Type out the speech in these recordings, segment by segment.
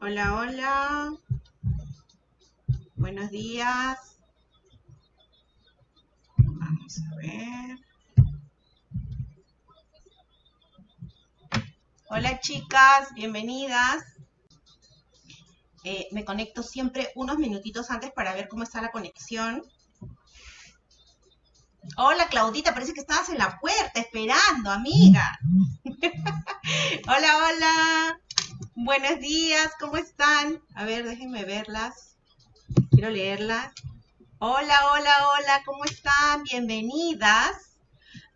Hola, hola. Buenos días. Vamos a ver. Hola chicas, bienvenidas. Eh, me conecto siempre unos minutitos antes para ver cómo está la conexión. Hola Claudita, parece que estabas en la puerta esperando, amiga. hola, hola. Buenos días, ¿cómo están? A ver, déjenme verlas. Quiero leerlas. Hola, hola, hola, ¿cómo están? Bienvenidas.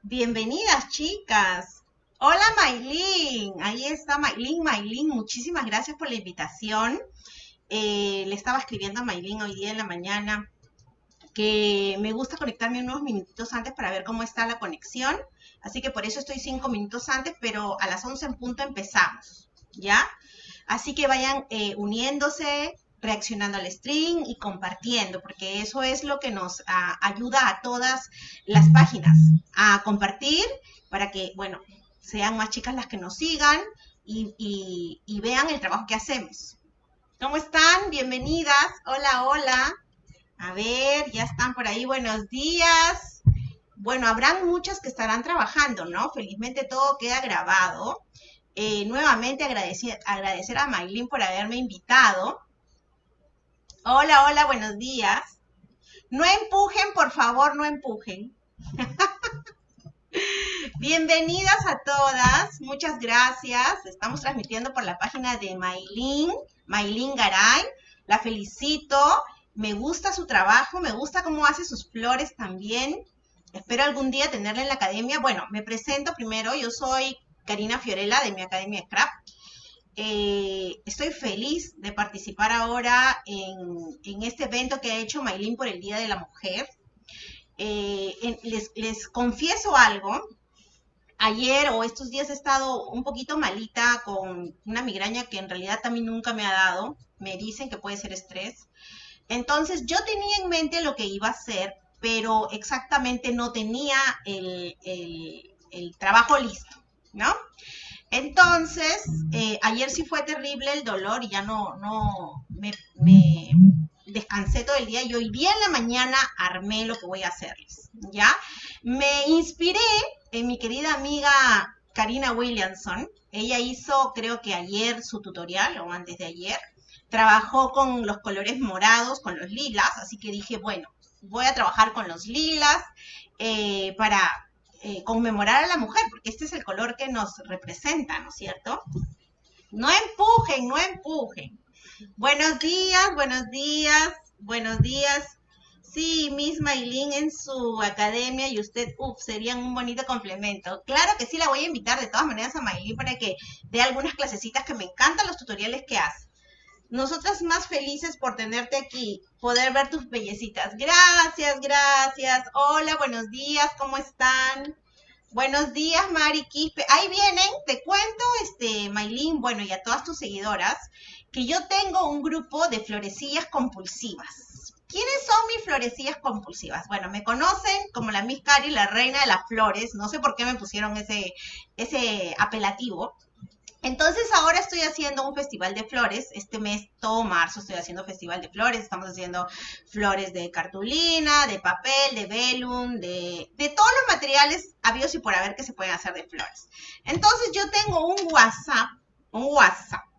Bienvenidas, chicas. Hola, Maylin. Ahí está Maylin. Maylin, muchísimas gracias por la invitación. Eh, le estaba escribiendo a Maylin hoy día en la mañana que me gusta conectarme unos minutitos antes para ver cómo está la conexión. Así que por eso estoy cinco minutos antes, pero a las 11 en punto empezamos, ¿ya? Así que vayan eh, uniéndose, reaccionando al stream y compartiendo, porque eso es lo que nos ayuda a todas las páginas a compartir para que, bueno, sean más chicas las que nos sigan y, y vean el trabajo que hacemos. ¿Cómo están? Bienvenidas. Hola, hola. A ver, ya están por ahí. Buenos días. Bueno, habrán muchas que estarán trabajando, ¿no? Felizmente todo queda grabado. Eh, nuevamente agradecer, agradecer a Maylin por haberme invitado. Hola, hola, buenos días. No empujen, por favor, no empujen. Bienvenidas a todas, muchas gracias. Estamos transmitiendo por la página de Maylin, Maylin Garay. La felicito, me gusta su trabajo, me gusta cómo hace sus flores también. Espero algún día tenerla en la academia. Bueno, me presento primero, yo soy Karina Fiorella de mi Academia Scrap. Eh, estoy feliz de participar ahora en, este evento que ha hecho Maylin por el Día de la Mujer. Eh, les, confieso algo. Ayer o estos días he estado un poquito malita con una migraña que en realidad también nunca me ha dado. Me dicen que puede ser estrés. Entonces yo tenía en mente lo que iba a hacer, pero exactamente no tenía el trabajo listo. ¿No? Entonces, eh, ayer sí fue terrible el dolor y ya no, no, me, descansé todo el día y hoy día en la mañana armé lo que voy a hacerles, ¿ya? Me inspiré en mi querida amiga Karina Williamson. Ella hizo, creo que ayer, su tutorial, o antes de ayer. Trabajó con los colores morados, con los lilas, así que dije, bueno, voy a trabajar con los lilas eh, para eh, conmemorar a la mujer, porque este es el color que nos representa, ¿no es cierto? No empujen, no empujen. Buenos días, buenos días, buenos días. Sí, Miss Maylin en su academia y usted, uff, serían un bonito complemento. Claro que sí, la voy a invitar de todas maneras a Maylin para que dé algunas clasecitas que me encantan los tutoriales que hace. Nosotras más felices por tenerte aquí, poder ver tus bellecitas. Gracias, gracias. Hola, buenos días, ¿cómo están? Buenos días, Mari. Ahí vienen, te cuento, este, Maylin, bueno, y a todas tus seguidoras, que yo tengo un grupo de florecillas compulsivas. ¿Quiénes son mis florecillas compulsivas? Bueno, me conocen como la Miss Cari, la reina de las flores. No sé por qué me pusieron ese, ese apelativo. Entonces ahora estoy haciendo un festival de flores. Este mes, todo marzo, estoy haciendo festival de flores. Estamos haciendo flores de cartulina, de papel, de velum, de, de todos los materiales habidos y por haber que se pueden hacer de flores. Entonces yo tengo un WhatsApp, un WhatsApp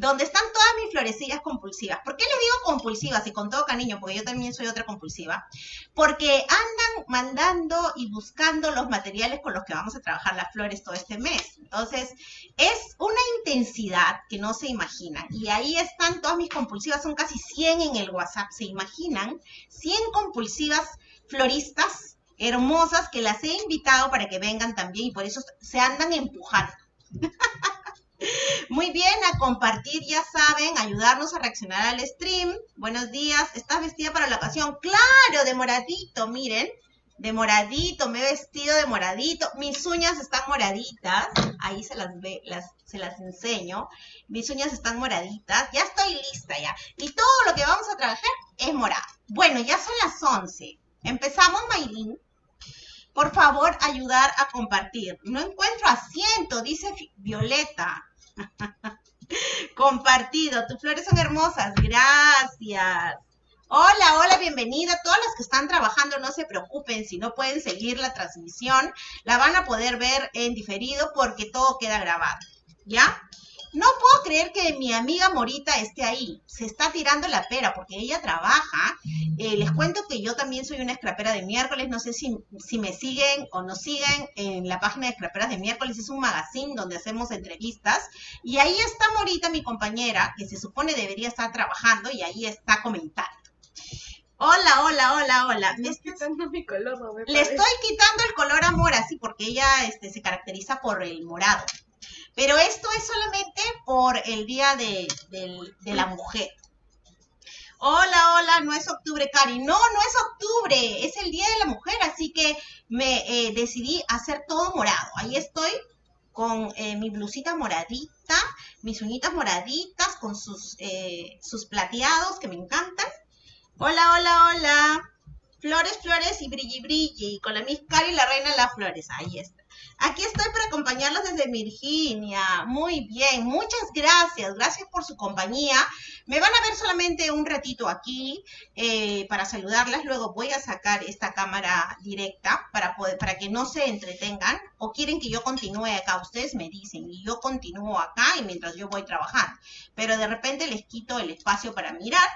donde están todas mis florecillas compulsivas. ¿Por qué les digo compulsivas y con todo cariño? Porque yo también soy otra compulsiva. Porque andan mandando y buscando los materiales con los que vamos a trabajar las flores todo este mes. Entonces, es una intensidad que no se imagina. Y ahí están todas mis compulsivas, son casi 100 en el WhatsApp, ¿se imaginan? 100 compulsivas floristas hermosas que las he invitado para que vengan también y por eso se andan empujando. Muy bien, a compartir, ya saben, ayudarnos a reaccionar al stream. Buenos días, ¿estás vestida para la ocasión? Claro, de moradito, miren, de moradito, me he vestido de moradito. Mis uñas están moraditas, ahí se las ve, las, se las enseño. Mis uñas están moraditas, ya estoy lista ya. Y todo lo que vamos a trabajar es morado. Bueno, ya son las 11. Empezamos, Maylin. Por favor, ayudar a compartir. No encuentro asiento, dice Violeta. Compartido. Tus flores son hermosas. Gracias. Hola, hola, bienvenida. Todas las que están trabajando, no se preocupen si no pueden seguir la transmisión. La van a poder ver en diferido porque todo queda grabado. ¿Ya? No puedo creer que mi amiga Morita esté ahí. Se está tirando la pera porque ella trabaja. Eh, les cuento que yo también soy una escrapera de miércoles. No sé si, si me siguen o no siguen en la página de escraperas de miércoles. Es un magazine donde hacemos entrevistas. Y ahí está Morita, mi compañera, que se supone debería estar trabajando y ahí está comentando. Hola, hola, hola, hola. Le estoy quitando mi color, Le estoy quitando el color amor así porque ella este, se caracteriza por el morado. Pero esto es solamente por el Día de, la Mujer. Hola, hola, no es octubre, Cari. No, no es octubre, es el Día de la Mujer, así que me eh, decidí hacer todo morado. Ahí estoy con eh, mi blusita moradita, mis uñitas moraditas, con sus, eh, sus plateados que me encantan. Hola, hola, hola. Flores, flores y brilli, brilli. Con la Miss Cari, la reina de las flores. Ahí está. Aquí estoy para acompañarlos desde Virginia. Muy bien, muchas gracias. Gracias por su compañía. Me van a ver solamente un ratito aquí eh, para saludarlas. Luego voy a sacar esta cámara directa para, para que no se entretengan. O quieren que yo continúe acá. Ustedes me dicen y yo continúo acá y mientras yo voy trabajando. Pero de repente les quito el espacio para mirar.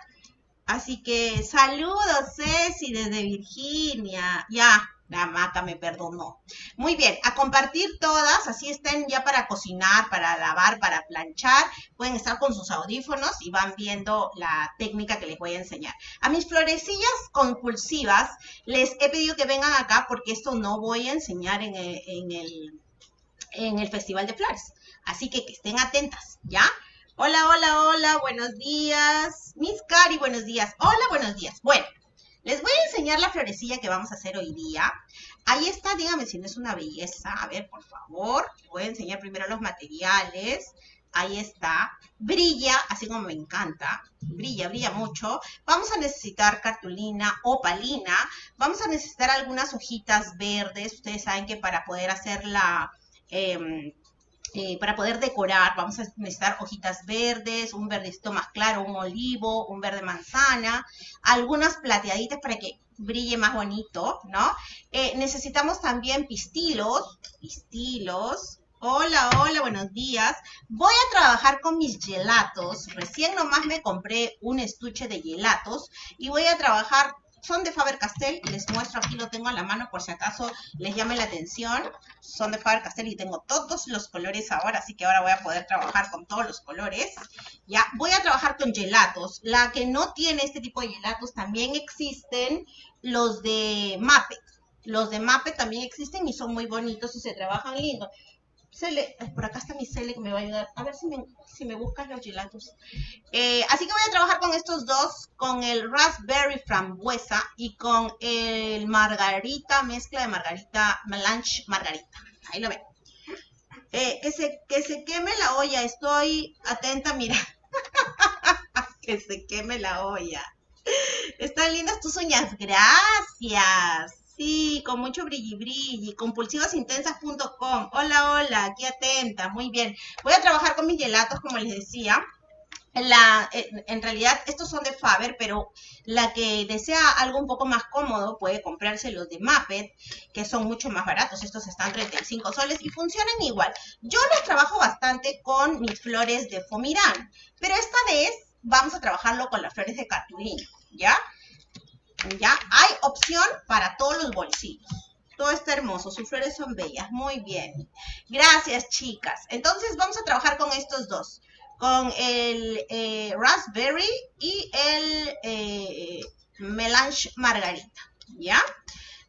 Así que saludos, Ceci, desde Virginia. Ya, la maca me perdonó. Muy bien, a compartir todas, así estén ya para cocinar, para lavar, para planchar. Pueden estar con sus audífonos y van viendo la técnica que les voy a enseñar. A mis florecillas compulsivas les he pedido que vengan acá porque esto no voy a enseñar en el, en el, en el Festival de Flores. Así que que estén atentas, ¿ya? Hola, hola, hola, buenos días. Miss Cari, buenos días. Hola, buenos días. Bueno, les voy a enseñar la florecilla que vamos a hacer hoy día. Ahí está, dígame si no es una belleza. A ver, por favor. Voy a enseñar primero los materiales. Ahí está. Brilla, así como me encanta. Brilla, brilla mucho. Vamos a necesitar cartulina opalina. Vamos a necesitar algunas hojitas verdes. Ustedes saben que para poder hacer la... Em, eh, para poder decorar vamos a necesitar hojitas verdes, un verdecito más claro, un olivo, un verde manzana, algunas plateaditas para que brille más bonito, ¿no? Eh, necesitamos también pistilos, pistilos, Hola, hola, buenos días. Voy a trabajar con mis gelatos. Recién nomás me compré un estuche de gelatos y voy a trabajar son de Faber-Castell, les muestro aquí, lo tengo a la mano por si acaso les llame la atención. Son de Faber-Castell y tengo todos los colores ahora, así que ahora voy a poder trabajar con todos los colores. Ya, voy a trabajar con gelatos. La que no tiene este tipo de gelatos, también existen los de Mappe. Los de Mappe también existen y son muy bonitos y se trabajan lindo. Cele, por acá está mi Cele que me va a ayudar. A ver si me, si me los gelatos. Eh, así que voy a trabajar con estos dos, con el raspberry frambuesa y con el margarita, mezcla de margarita, melange margarita. Ahí lo ven. Eh, que, se, que se queme la olla, estoy atenta, mira. que se queme la olla. Están lindas tus uñas, gracias. Sí, con mucho brilli brilli. Hola, hola, aquí atenta, muy bien. Voy a trabajar con mis gelatos, como les decía. La, en realidad, estos son de Faber, pero la que desea algo un poco más cómodo puede comprarse los de Muppet, que son mucho más baratos. Estos están 35 soles y funcionan igual. Yo los trabajo bastante con mis flores de Fomirán, pero esta vez vamos a trabajarlo con las flores de cartulina, ¿ya? ¿Ya? Hay opción para todos los bolsillos. Todo está hermoso, sus flores son bellas, muy bien. Gracias, chicas. Entonces vamos a trabajar con estos dos. Con el eh, raspberry y el eh, melange margarita, ¿ya?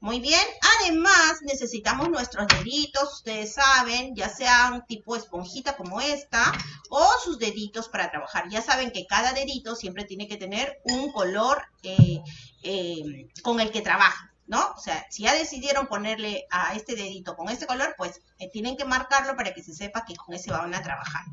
Muy bien, además necesitamos nuestros deditos, ustedes saben, ya sean tipo esponjita como esta o sus deditos para trabajar. Ya saben que cada dedito siempre tiene que tener un color eh, eh, con el que trabaja, ¿no? O sea, si ya decidieron ponerle a este dedito con este color, pues eh, tienen que marcarlo para que se sepa que con ese van a trabajar.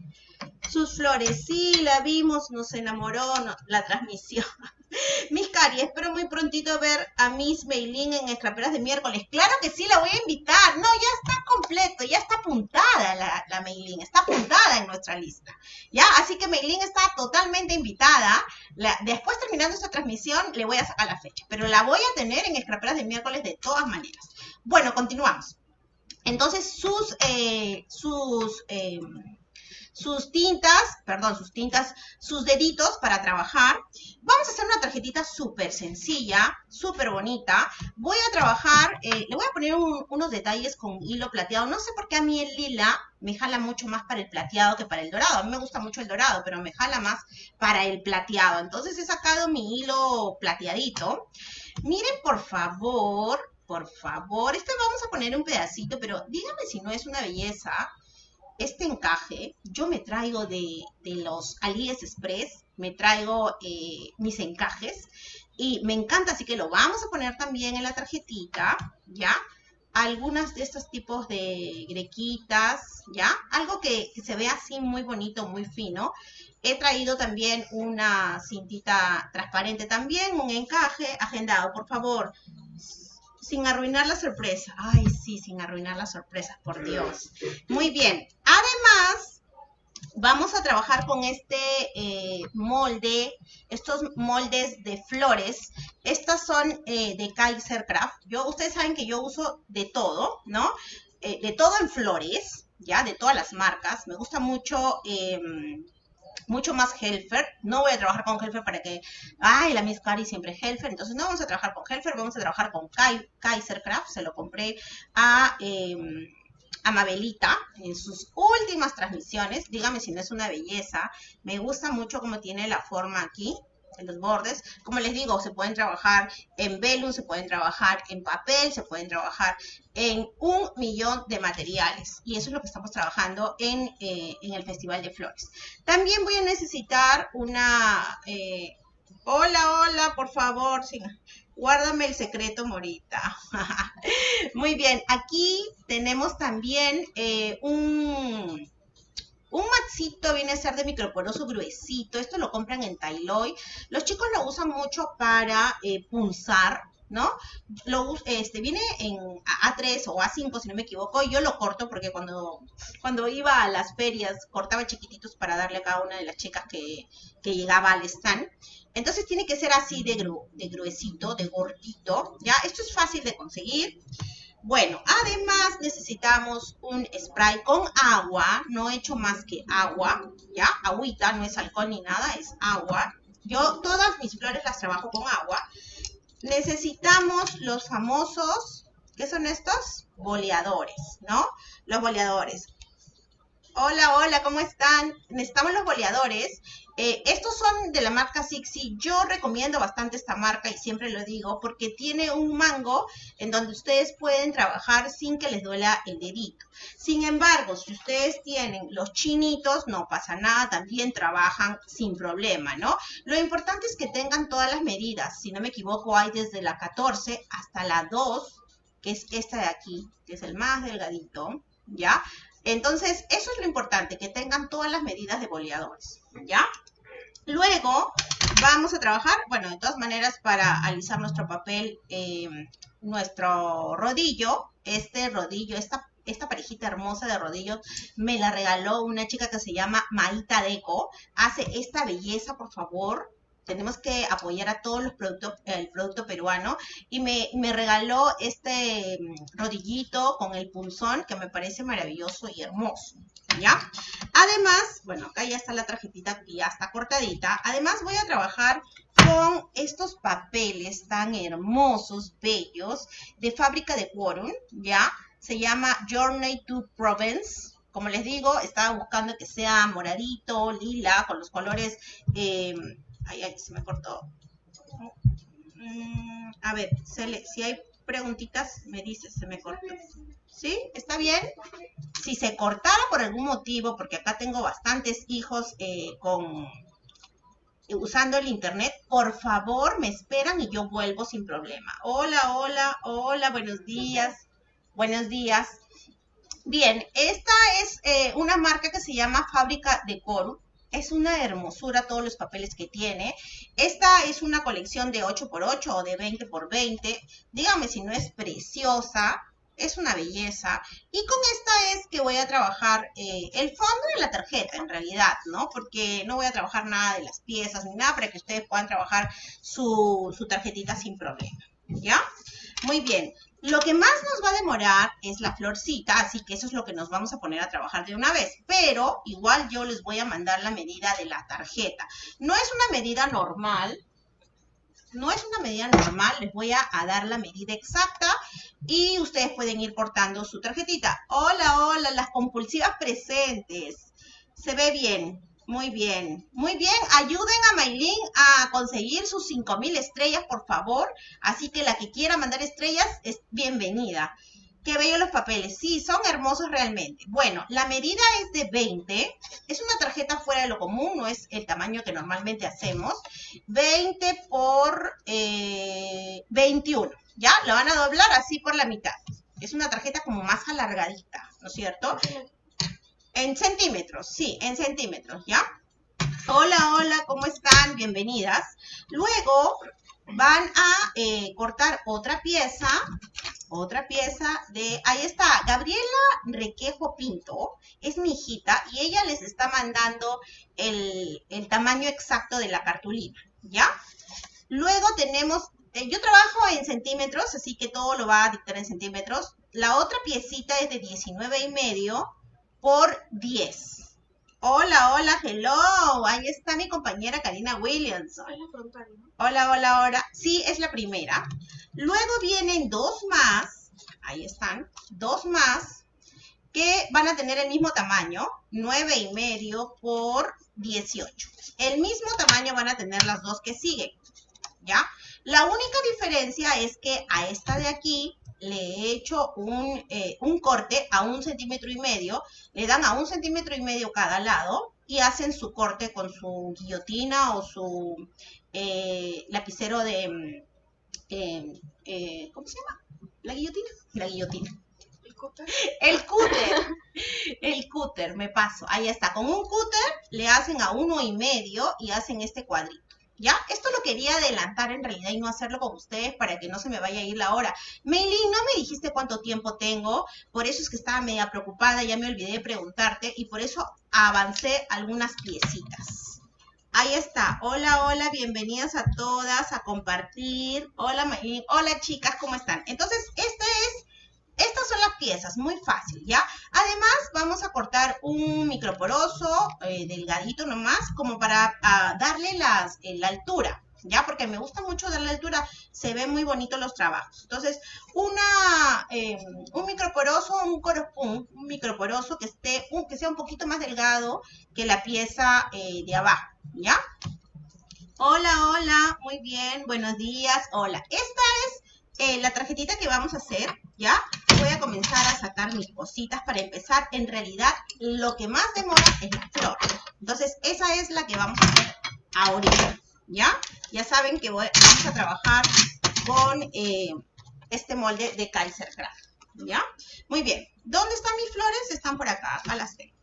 Sus flores, sí, la vimos, nos enamoró la transmisión. Miss Cari, espero muy prontito ver a Miss Meilin en Escraperas de miércoles. Claro que sí, la voy a invitar. No, ya está completo, ya está apuntada la, la Meilin, está apuntada en nuestra lista. ¿Ya? Así que Meilin está totalmente invitada. después, terminando esta transmisión, le voy a sacar la fecha. Pero la voy a tener en Escraperas de miércoles de todas maneras. Bueno, continuamos. Entonces, sus, eh, sus, eh, sus tintas, perdón, sus tintas, sus deditos para trabajar. Vamos a hacer una tarjetita súper sencilla, súper bonita. Voy a trabajar, eh, le voy a poner unos detalles con hilo plateado. No sé por qué a mí el lila me jala mucho más para el plateado que para el dorado. A mí me gusta mucho el dorado, pero me jala más para el plateado. Entonces he sacado mi hilo plateadito. Miren, por favor, por favor. Este vamos a poner un pedacito, pero dígame si no es una belleza. Este encaje, yo me traigo de, los AliExpress, me traigo eh, mis encajes y me encanta, así que lo vamos a poner también en la tarjetita, ¿ya? Algunas de estos tipos de grequitas, ¿ya? Algo que, que se vea así muy bonito, muy fino. He traído también una cintita transparente también, un encaje agendado, por favor sin arruinar la sorpresa. Ay, sí, sin arruinar la sorpresa, por Dios. Muy bien. Además, vamos a trabajar con este eh, molde, estos moldes de flores. Estas son eh, de Kaiser Craft. Yo, ustedes saben que yo uso de todo, ¿no? Eh, de todo en flores, ¿ya? De todas las marcas. Me gusta mucho em, mucho más Helfer. No voy a trabajar con Helfer para que, ay, la Miss Cari siempre Helfer. Entonces no vamos a trabajar con Helfer, vamos a trabajar con Kaiser Craft. Se lo compré a, em, a Mabelita en sus últimas transmisiones. Dígame si no es una belleza. Me gusta mucho cómo tiene la forma aquí en los bordes. Como les digo, se pueden trabajar en velum, se pueden trabajar en papel, se pueden trabajar en un millón de materiales. Y eso es lo que estamos trabajando en, eh, el Festival de Flores. También voy a necesitar una... Eh, hola, hola, por favor, sí, guárdame el secreto, Morita. Muy bien, aquí tenemos también eh, un un matsito viene a ser de microporoso gruesito. Esto lo compran en Tailoy. Los chicos lo usan mucho para eh, punzar, ¿no? Lo, este, viene en A3 o A5, si no me equivoco, yo lo corto porque cuando, cuando iba a las ferias cortaba chiquititos para darle a cada una de las chicas que, que llegaba al stand. Entonces tiene que ser así de, de gruesito, de gordito, ¿ya? Esto es fácil de conseguir. Bueno, además necesitamos un spray con agua, no he hecho más que agua, ¿ya? Agüita, no es alcohol ni nada, es agua. Yo todas mis flores las trabajo con agua. Necesitamos los famosos, ¿qué son estos? Boleadores, ¿no? Los boleadores. Hola, hola, ¿cómo están? Necesitamos los boleadores. Eh, estos son de la marca Sixi. Yo recomiendo bastante esta marca y siempre lo digo porque tiene un mango en donde ustedes pueden trabajar sin que les duela el dedito. Sin embargo, si ustedes tienen los chinitos, no pasa nada, también trabajan sin problema, ¿no? Lo importante es que tengan todas las medidas. Si no me equivoco, hay desde la 14 hasta la 2, que es esta de aquí, que es el más delgadito, ¿ya? Entonces, eso es lo importante, que tengan todas las medidas de boleadores, ¿ya? Luego, vamos a trabajar, bueno, de todas maneras, para alisar nuestro papel, eh, nuestro rodillo, este rodillo, esta, esta parejita hermosa de rodillos, me la regaló una chica que se llama Maita Deco. Hace esta belleza, por favor, tenemos que apoyar a todos los productos, el producto peruano. Y me, me, regaló este mm, rodillito con el punzón que me parece maravilloso y hermoso. ¿Ya? Además, bueno, acá ya está la tarjetita que ya está cortadita. Además voy a trabajar con estos papeles tan hermosos, bellos, de fábrica de Quorum, ¿ya? Se llama Journey to Provence. Como les digo, estaba buscando que sea moradito, lila, con los colores... Eh, Ay, ay, se me cortó. Mm, a ver, si hay preguntitas, me dices, se me cortó. ¿Sí? ¿Está bien? Si se cortara por algún motivo, porque acá tengo bastantes hijos eh, con usando el internet, por favor me esperan y yo vuelvo sin problema. Hola, hola, hola, buenos días, buenos días. Bien, esta es eh, una marca que se llama Fábrica de Coro. Es una hermosura todos los papeles que tiene. Esta es una colección de 8x8 o de 20x20. Dígame si no es preciosa. Es una belleza. Y con esta es que voy a trabajar eh, el fondo de la tarjeta, en realidad, ¿no? Porque no voy a trabajar nada de las piezas ni nada para que ustedes puedan trabajar su, su tarjetita sin problema. ¿Ya? Muy bien. Lo que más nos va a demorar es la florcita, así que eso es lo que nos vamos a poner a trabajar de una vez. Pero igual yo les voy a mandar la medida de la tarjeta. No es una medida normal, no es una medida normal, les voy a, dar la medida exacta y ustedes pueden ir cortando su tarjetita. Hola, hola, las compulsivas presentes. Se ve bien. Muy bien, muy bien. Ayuden a Maylin a conseguir sus 5000 estrellas, por favor. Así que la que quiera mandar estrellas es bienvenida. Qué bello los papeles. Sí, son hermosos realmente. Bueno, la medida es de 20. Es una tarjeta fuera de lo común, no es el tamaño que normalmente hacemos. 20 por 21. Eh, ¿Ya? Lo van a doblar así por la mitad. Es una tarjeta como más alargadita, ¿no es cierto? En centímetros, sí, en centímetros, ¿ya? Hola, hola, ¿cómo están? Bienvenidas. Luego van a eh, cortar otra pieza, otra pieza de, ahí está, Gabriela Requejo Pinto, es mi hijita y ella les está mandando el, el tamaño exacto de la cartulina, ¿ya? Luego tenemos, eh, yo trabajo en centímetros, así que todo lo va a dictar en centímetros. La otra piecita es de 19 y medio por 10. Hola, hola, hello. Ahí está mi compañera Karina Williams. Hola, hola, hola. Sí, es la primera. Luego vienen dos más. Ahí están. Dos más que van a tener el mismo tamaño. 9 y medio por 18. El mismo tamaño van a tener las dos que siguen. ¿Ya? La única diferencia es que a esta de aquí le he hecho eh, un, corte a un centímetro y medio, le dan a un centímetro y medio cada lado y hacen su corte con su guillotina o su eh, lapicero de... Mm, eh, ¿Cómo se llama? ¿La guillotina? La guillotina. El cúter. El cúter. El cúter, me paso. Ahí está. Con un cúter le hacen a uno y medio y hacen este cuadrito. ¿Ya? Esto lo quería adelantar en realidad y no hacerlo con ustedes para que no se me vaya a ir la hora. Meili, no me dijiste cuánto tiempo tengo, por eso es que estaba media preocupada, ya me olvidé de preguntarte y por eso avancé algunas piecitas. Ahí está. Hola, hola, bienvenidas a todas a compartir. Hola, Meili. Hola, chicas, ¿cómo están? Entonces, este es estas son las piezas, muy fácil, ¿ya? Además, vamos a cortar un microporoso, eh, delgadito nomás, como para darle las, eh, la altura, ¿ya? Porque me gusta mucho darle altura, se ven muy bonitos los trabajos. Entonces, una, eh, un microporoso, un, un, microporoso que, esté, que sea un poquito más delgado que la pieza de abajo, ¿ya? Hola, hola, muy bien, buenos días, hola. Esta es la tarjetita que vamos a hacer, ¿ya? voy a comenzar a sacar mis cositas para empezar. En realidad, lo que más demora es la flor. Entonces, esa es la que vamos a hacer ahorita, ¿ya? Ya saben que vamos a trabajar con eh, este molde de Kaiser Craft, ¿ya? Muy bien. ¿Dónde están mis flores? Están por acá, acá las tengo.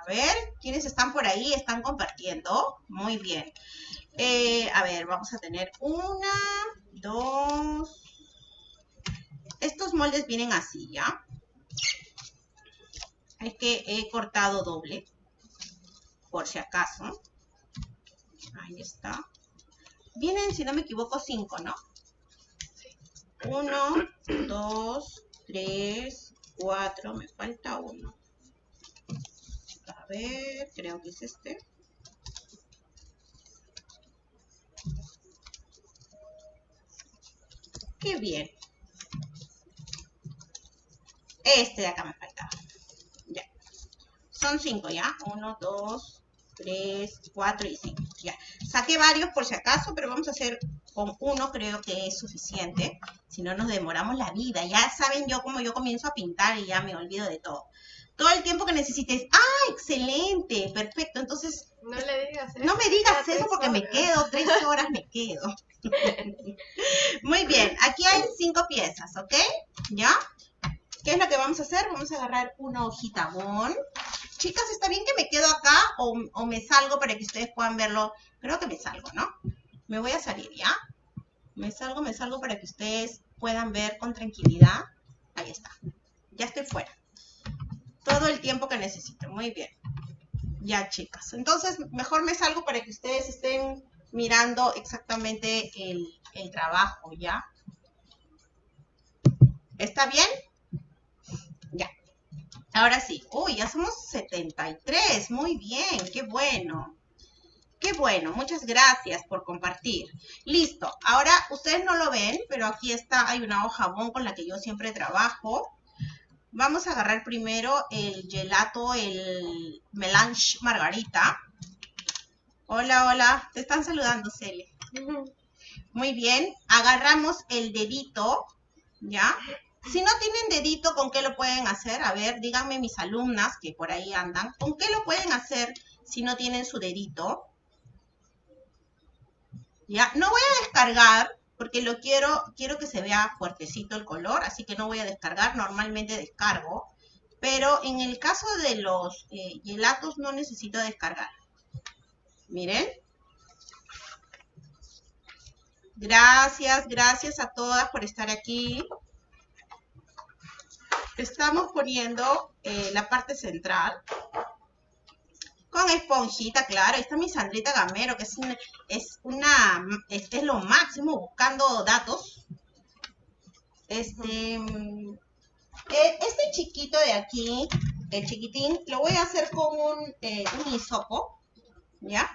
A ver, ¿quiénes están por ahí? Están compartiendo. Muy bien. Eh, a ver, vamos a tener una, dos, estos moldes vienen así, ¿ya? Es que he cortado doble, por si acaso. Ahí está. Vienen, si no me equivoco, cinco, ¿no? Uno, dos, tres, cuatro, me falta uno. A ver, creo que es este. Qué bien. Este de acá me faltaba. Ya. Son cinco, ¿ya? Uno, dos, tres, cuatro y cinco. Ya. Saqué varios por si acaso, pero vamos a hacer con uno, creo que es suficiente. Si no, nos demoramos la vida. Ya saben yo cómo yo comienzo a pintar y ya me olvido de todo. Todo el tiempo que necesites. ¡Ah, excelente! Perfecto. Entonces... No le digas eso. No me digas eso porque me quedo. Tres horas me quedo. Muy bien. Aquí hay cinco piezas, ¿ok? ¿Ya? ¿Qué es lo que vamos a hacer? Vamos a agarrar una hojita bon. Chicas, ¿está bien que me quedo acá o, me salgo para que ustedes puedan verlo? Creo que me salgo, ¿no? Me voy a salir, ¿ya? Me salgo, me salgo para que ustedes puedan ver con tranquilidad. Ahí está. Ya estoy fuera. Todo el tiempo que necesito. Muy bien. Ya, chicas. Entonces, mejor me salgo para que ustedes estén mirando exactamente el, el trabajo, ¿ya? ¿Está bien? Ahora sí. Uy, ya somos 73. Muy bien. Qué bueno. Qué bueno, muchas gracias por compartir. Listo, ahora ustedes no lo ven, pero aquí está, hay una hoja bon con la que yo siempre trabajo. Vamos a agarrar primero el gelato, el melange margarita. Hola, hola, te están saludando, Cele. Muy bien, agarramos el dedito, ¿ya? Si no tienen dedito, ¿con qué lo pueden hacer? A ver, díganme mis alumnas que por ahí andan, ¿con qué lo pueden hacer si no tienen su dedito? ¿Ya? No voy a descargar porque lo quiero, quiero que se vea fuertecito el color, así que no voy a descargar, normalmente descargo, pero en el caso de los eh, gelatos no necesito descargar. Miren. Gracias, gracias a todas por estar aquí. Estamos poniendo eh, la parte central con esponjita, claro. Ahí está mi Sandrita Gamero, que es, una, este es lo máximo, buscando datos. Este, eh, este chiquito de aquí, el chiquitín, lo voy a hacer con un, eh, un hisopo, ¿ya?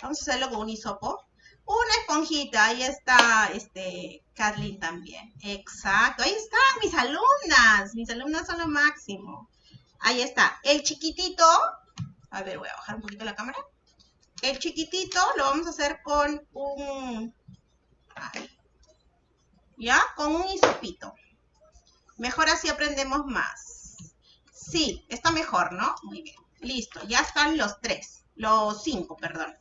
Vamos a hacerlo con un hisopo. Una esponjita, ahí está, este, Kathleen también. Exacto, ahí están mis alumnas. Mis alumnas son lo máximo. Ahí está. El chiquitito a ver, voy a bajar un poquito la cámara. El chiquitito lo vamos a hacer con un... ¿Ya? Con un hisopito. Mejor así aprendemos más. Sí, está mejor, ¿no? Muy bien. Listo, ya están los tres. Los cinco, perdón.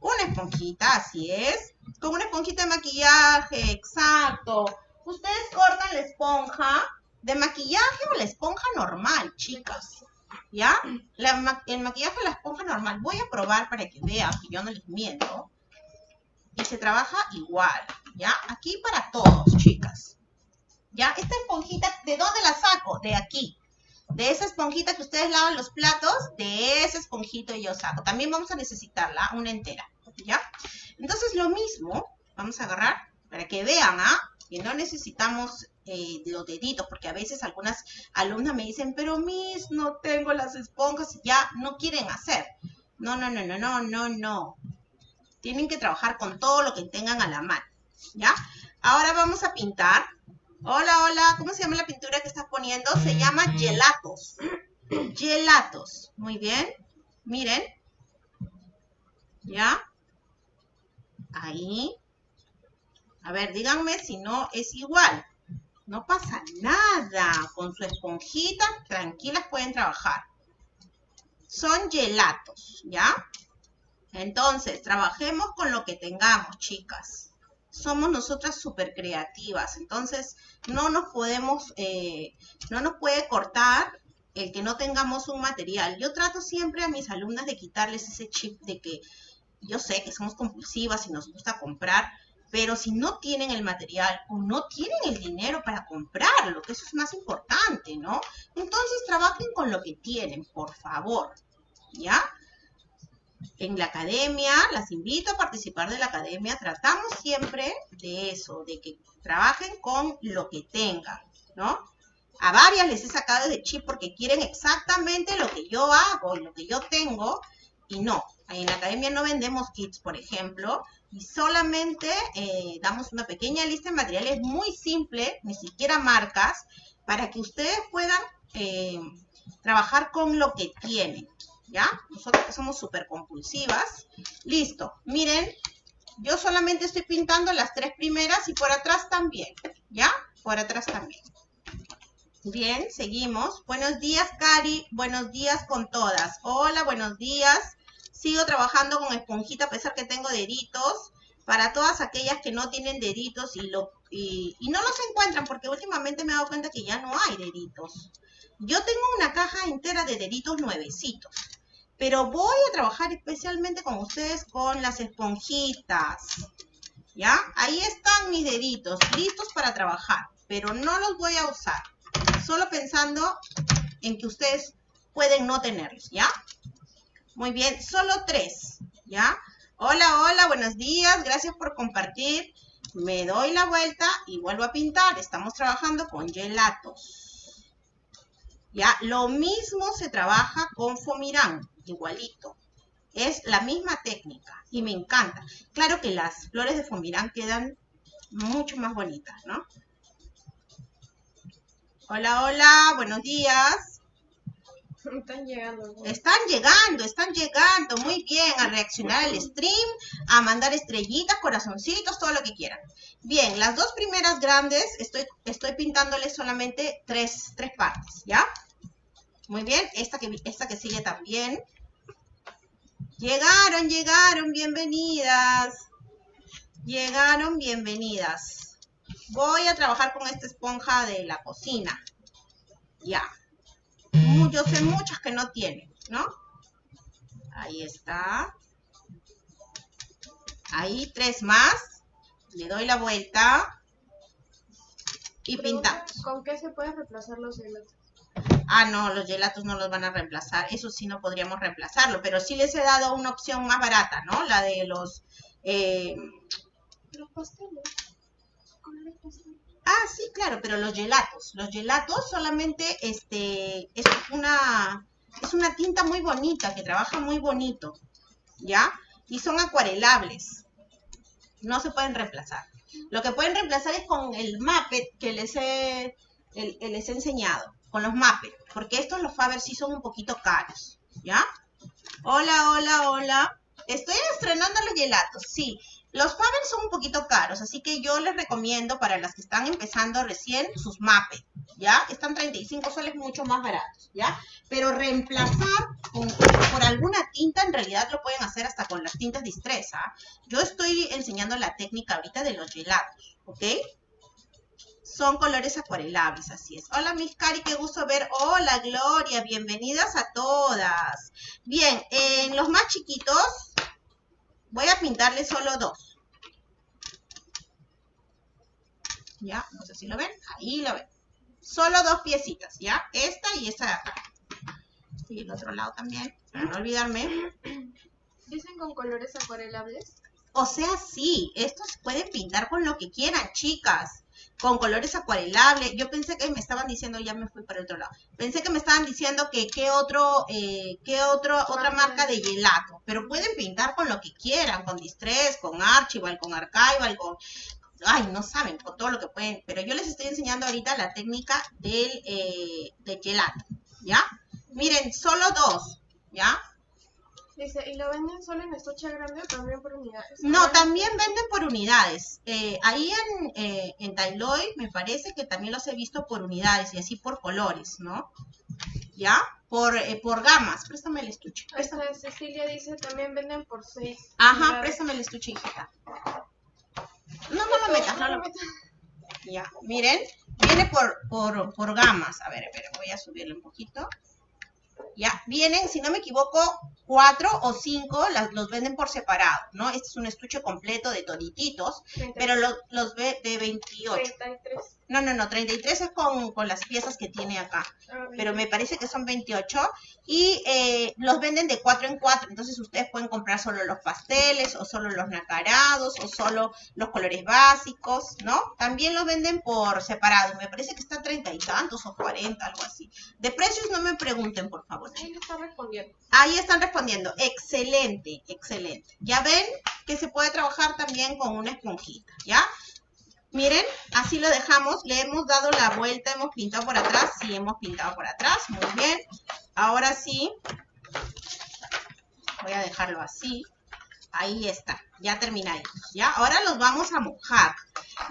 Una esponjita, así es. Con una esponjita de maquillaje, exacto. Ustedes cortan la esponja de maquillaje o la esponja normal, chicas. ¿ya? el maquillaje la esponja normal. Voy a probar para que vean que yo no les miento. Y se trabaja igual, ¿ya? Aquí para todos, chicas. ¿Ya? Esta esponjita, ¿de dónde la saco? De aquí. De esa esponjita que ustedes lavan los platos, de ese esponjito yo saco. También vamos a necesitarla, una entera, ¿ya? Entonces lo mismo, vamos a agarrar para que vean, ¿ah? Que no necesitamos eh, los deditos, porque a veces algunas alumnas me dicen, pero mis, no tengo las esponjas, ya no quieren hacer. No, no, no, no, no, no, no. Tienen que trabajar con todo lo que tengan a la mano, ¿ya? Ahora vamos a pintar. Hola, hola, ¿cómo se llama la pintura que estás poniendo? Se llama gelatos. Gelatos. Muy bien. Miren. ¿Ya? Ahí. A ver, díganme si no es igual. No pasa nada. Con su esponjita, tranquilas pueden trabajar. Son gelatos, ¿ya? Entonces, trabajemos con lo que tengamos, chicas. Somos nosotras súper creativas. Entonces, no nos podemos, eh, no nos puede cortar el que no tengamos un material. Yo trato siempre a mis alumnas de quitarles ese chip de que yo sé que somos compulsivas y nos gusta comprar, pero si no tienen el material o no tienen el dinero para comprarlo, que eso es más importante, ¿no? Entonces trabajen con lo que tienen, por favor, ¿ya? En la academia, las invito a participar de la academia, tratamos siempre de eso, de que trabajen con lo que tengan, ¿no? A varias les he sacado de chip porque quieren exactamente lo que yo hago y lo que yo tengo, y no. En la academia no vendemos kits, por ejemplo, y solamente eh, damos una pequeña lista de materiales muy simple, ni siquiera marcas, para que ustedes puedan eh, trabajar con lo que tienen, ¿ya? Nosotros que somos súper compulsivas. Listo, miren, yo solamente estoy pintando las tres primeras y por atrás también, ¿ya? Por atrás también. Bien, seguimos. Buenos días, Cari. Buenos días con todas. Hola, buenos días. Sigo trabajando con esponjita a pesar que tengo deditos. Para todas aquellas que no tienen deditos y lo, y, y no los encuentran porque últimamente me he dado cuenta que ya no hay deditos. Yo tengo una caja entera de deditos nuevecitos, pero voy a trabajar especialmente con ustedes con las esponjitas. ¿Ya? Ahí están mis deditos, listos para trabajar, pero no los voy a usar. Solo pensando en que ustedes pueden no tenerlos, ¿ya? Muy bien, solo tres, ¿ya? Hola, hola, buenos días, gracias por compartir. Me doy la vuelta y vuelvo a pintar. Estamos trabajando con gelatos. ¿Ya? Lo mismo se trabaja con fomirán, igualito. Es la misma técnica y me encanta. Claro que las flores de fomirán quedan mucho más bonitas, ¿no? Hola, hola, buenos días. Están llegando. Están llegando, están llegando. Muy bien, a reaccionar al stream, a mandar estrellitas, corazoncitos, todo lo que quieran. Bien, las dos primeras grandes, estoy, estoy pintándoles solamente tres, tres partes, ¿ya? Muy bien, esta que, esta que sigue también. Llegaron, llegaron, bienvenidas. Llegaron, bienvenidas. Voy a trabajar con esta esponja de la cocina. Ya. Yo sé muchas que no tienen, ¿no? Ahí está. Ahí, tres más. Le doy la vuelta. Y pintamos. ¿Con qué se pueden reemplazar los gelatos? Ah, no, los gelatos no los van a reemplazar. Eso sí no podríamos reemplazarlo. Pero sí les he dado una opción más barata, ¿no? La de los... Eh... Los pasteles. Ah, sí, claro, pero los gelatos. Los gelatos solamente este, es una, es una tinta muy bonita, que trabaja muy bonito, ¿ya? Y son acuarelables. No se pueden reemplazar. Lo que pueden reemplazar es con el Muppet que les he, les he enseñado, con los Muppet, porque estos los Faber sí son un poquito caros, ¿ya? Hola, hola, hola. Estoy estrenando los gelatos, sí. Los Faber son un poquito caros, así que yo les recomiendo para las que están empezando recién sus MAPE, ¿ya? Están 35 soles mucho más baratos, ¿ya? Pero reemplazar por alguna tinta, en realidad lo pueden hacer hasta con las tintas Distress, ¿ah? Yo estoy enseñando la técnica ahorita de los gelatos, ¿ok? Son colores acuarelables, así es. Hola, Miss Cari, qué gusto ver. Hola, Gloria, bienvenidas a todas. Bien, en los más chiquitos Voy a pintarle solo dos. ¿Ya? No sé si lo ven. Ahí lo ven. Solo dos piecitas, ¿ya? Esta y esta de acá. Y el otro lado también, para no olvidarme. ¿Dicen con colores acuarelables? O sea, sí, estos pueden pintar con lo que quieran, chicas con colores acuarelables. Yo pensé que me estaban diciendo, ya me fui para el otro lado. Pensé que me estaban diciendo que qué otro, eh, qué otro, otra marca de gelato. Pero pueden pintar con lo que quieran, con Distress, con Archival, con Archival, con, ay, no saben, con todo lo que pueden. Pero yo les estoy enseñando ahorita la técnica del, eh, del gelato, ¿ya? Miren, solo dos, ¿ya? Dice, ¿y lo venden solo en estuche grande o también por unidades? No, también venden por unidades. Eh, ahí en, eh, en Tailoy me parece que también los he visto por unidades y así por colores, ¿no? ¿Ya? Por, eh, por gamas. Préstame el estuche. Esta Cecilia dice, también venden por seis. Ajá, préstame el estuche, hijita. No, no lo metas, no lo metas. Ya, miren, viene por, por, por gamas. A ver, a ver, voy a subirle un poquito. ¿Ya? Vienen, si no me equivoco, cuatro o cinco, los venden por separado, ¿no? Este es un estuche completo de todititos, pero los, los ve de 28. 33. No, no, no, 33 es con, con las piezas que tiene acá, ah, pero me parece que son 28 y eh, los venden de 4 en 4, entonces ustedes pueden comprar solo los pasteles o solo los nacarados o solo los colores básicos, ¿no? También los venden por separado, me parece que está 30 y tantos o 40, algo así. De precios no me pregunten, por favor. Ahí están respondiendo. Ahí están respondiendo, excelente, excelente. Ya ven que se puede trabajar también con una esponjita, ¿ya? Miren, así lo dejamos. Le hemos dado la vuelta, hemos pintado por atrás. Sí, hemos pintado por atrás. Muy bien. Ahora sí. Voy a dejarlo así. Ahí está. Ya terminaditos, ¿ya? Ahora los vamos a mojar.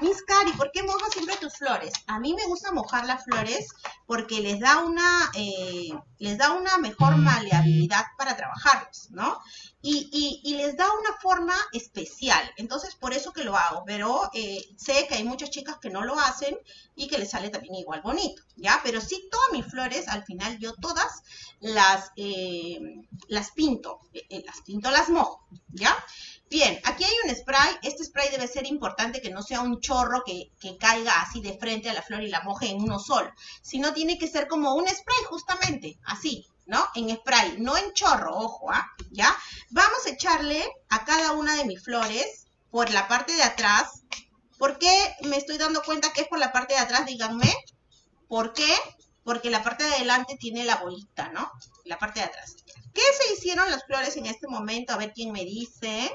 Miss Cari, ¿por qué mojas siempre tus flores? A mí me gusta mojar las flores porque les da una, eh, les da una mejor maleabilidad para trabajarlos, ¿no? Y, y, les da una forma especial. Entonces, por eso que lo hago. Pero eh, sé que hay muchas chicas que no lo hacen y que les sale también igual bonito, ¿ya? Pero sí, todas mis flores, al final yo todas las, eh, las pinto. las pinto, las mojo, ¿ya? Bien, aquí hay un spray. Este spray debe ser importante que no sea un chorro que, caiga así de frente a la flor y la moje en uno solo, sino tiene que ser como un spray justamente, así, ¿no? En spray, no en chorro, ojo, ¿ah? ¿Ya? Vamos a echarle a cada una de mis flores por la parte de atrás. ¿Por qué me estoy dando cuenta que es por la parte de atrás? Díganme. ¿Por qué? Porque la parte de adelante tiene la bolita, ¿no? La parte de atrás. ¿Qué se hicieron las flores en este momento? A ver quién me dice.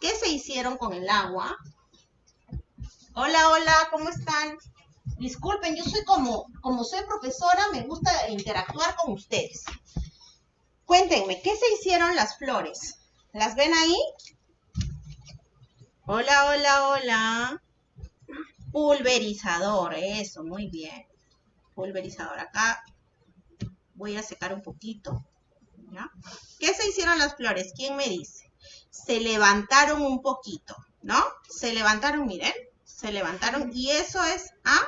¿Qué se hicieron con el agua? Hola, hola, ¿cómo están? Disculpen, yo soy como, como soy profesora, me gusta interactuar con ustedes. Cuéntenme, ¿qué se hicieron las flores? ¿Las ven ahí? Hola, hola, hola. Pulverizador, eso, muy bien. Pulverizador. Acá voy a secar un poquito. ¿Qué se hicieron las flores? ¿Quién me dice? Se levantaron un poquito, ¿no? Se levantaron, miren, se levantaron y eso es a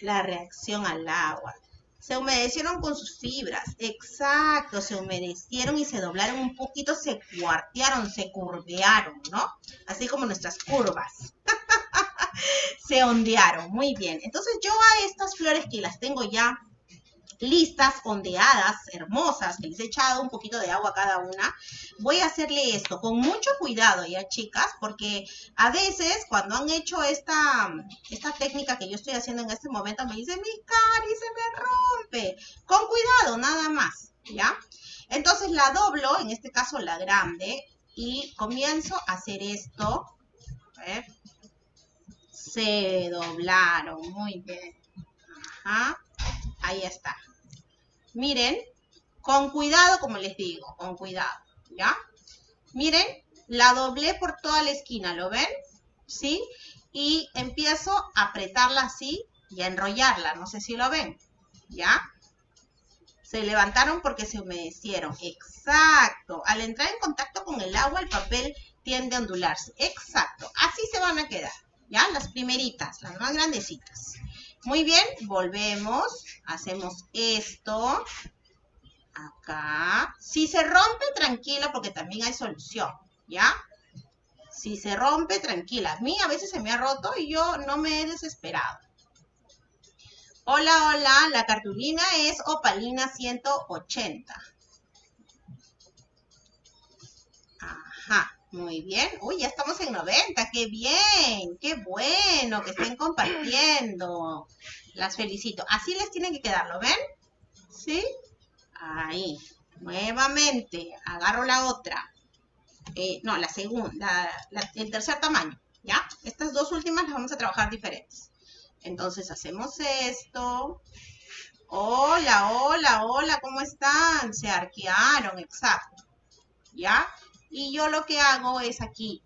la reacción al agua. Se humedecieron con sus fibras, exacto, se humedecieron y se doblaron un poquito, se cuartearon, se curvearon, ¿no? Así como nuestras curvas. se ondearon, muy bien. Entonces yo a estas flores que las tengo ya listas, ondeadas, hermosas, que les he echado un poquito de agua a cada una. Voy a hacerle esto con mucho cuidado ya, chicas, porque a veces cuando han hecho esta, esta técnica que yo estoy haciendo en este momento, me dicen, mi cari se me rompe. Con cuidado, nada más, ¿ya? Entonces la doblo, en este caso la grande, y comienzo a hacer esto. A ver. Se doblaron, muy bien. Ajá. Ahí está. Miren, con cuidado, como les digo, con cuidado, ¿ya? Miren, la doblé por toda la esquina, ¿lo ven? ¿Sí? Y empiezo a apretarla así y a enrollarla, no sé si lo ven, ¿ya? Se levantaron porque se humedecieron, exacto. Al entrar en contacto con el agua, el papel tiende a ondularse, exacto. Así se van a quedar, ¿ya? Las primeritas, las más grandecitas. Muy bien, volvemos, hacemos esto, acá. Si se rompe, tranquila, porque también hay solución, ¿ya? Si se rompe, tranquila. A mí a veces se me ha roto y yo no me he desesperado. Hola, hola, la cartulina es Opalina 180. Ajá. Muy bien. Uy, ya estamos en 90. ¡Qué bien! ¡Qué bueno que estén compartiendo! Las felicito. Así les tiene que quedar, ¿lo ven? ¿Sí? Ahí. Nuevamente. Agarro la otra. Eh, no, la segunda. el tercer tamaño. ¿Ya? Estas dos últimas las vamos a trabajar diferentes. Entonces hacemos esto. Hola, hola, hola, ¿cómo están? Se arquearon, exacto. ¿Ya? Y yo lo que hago es aquí,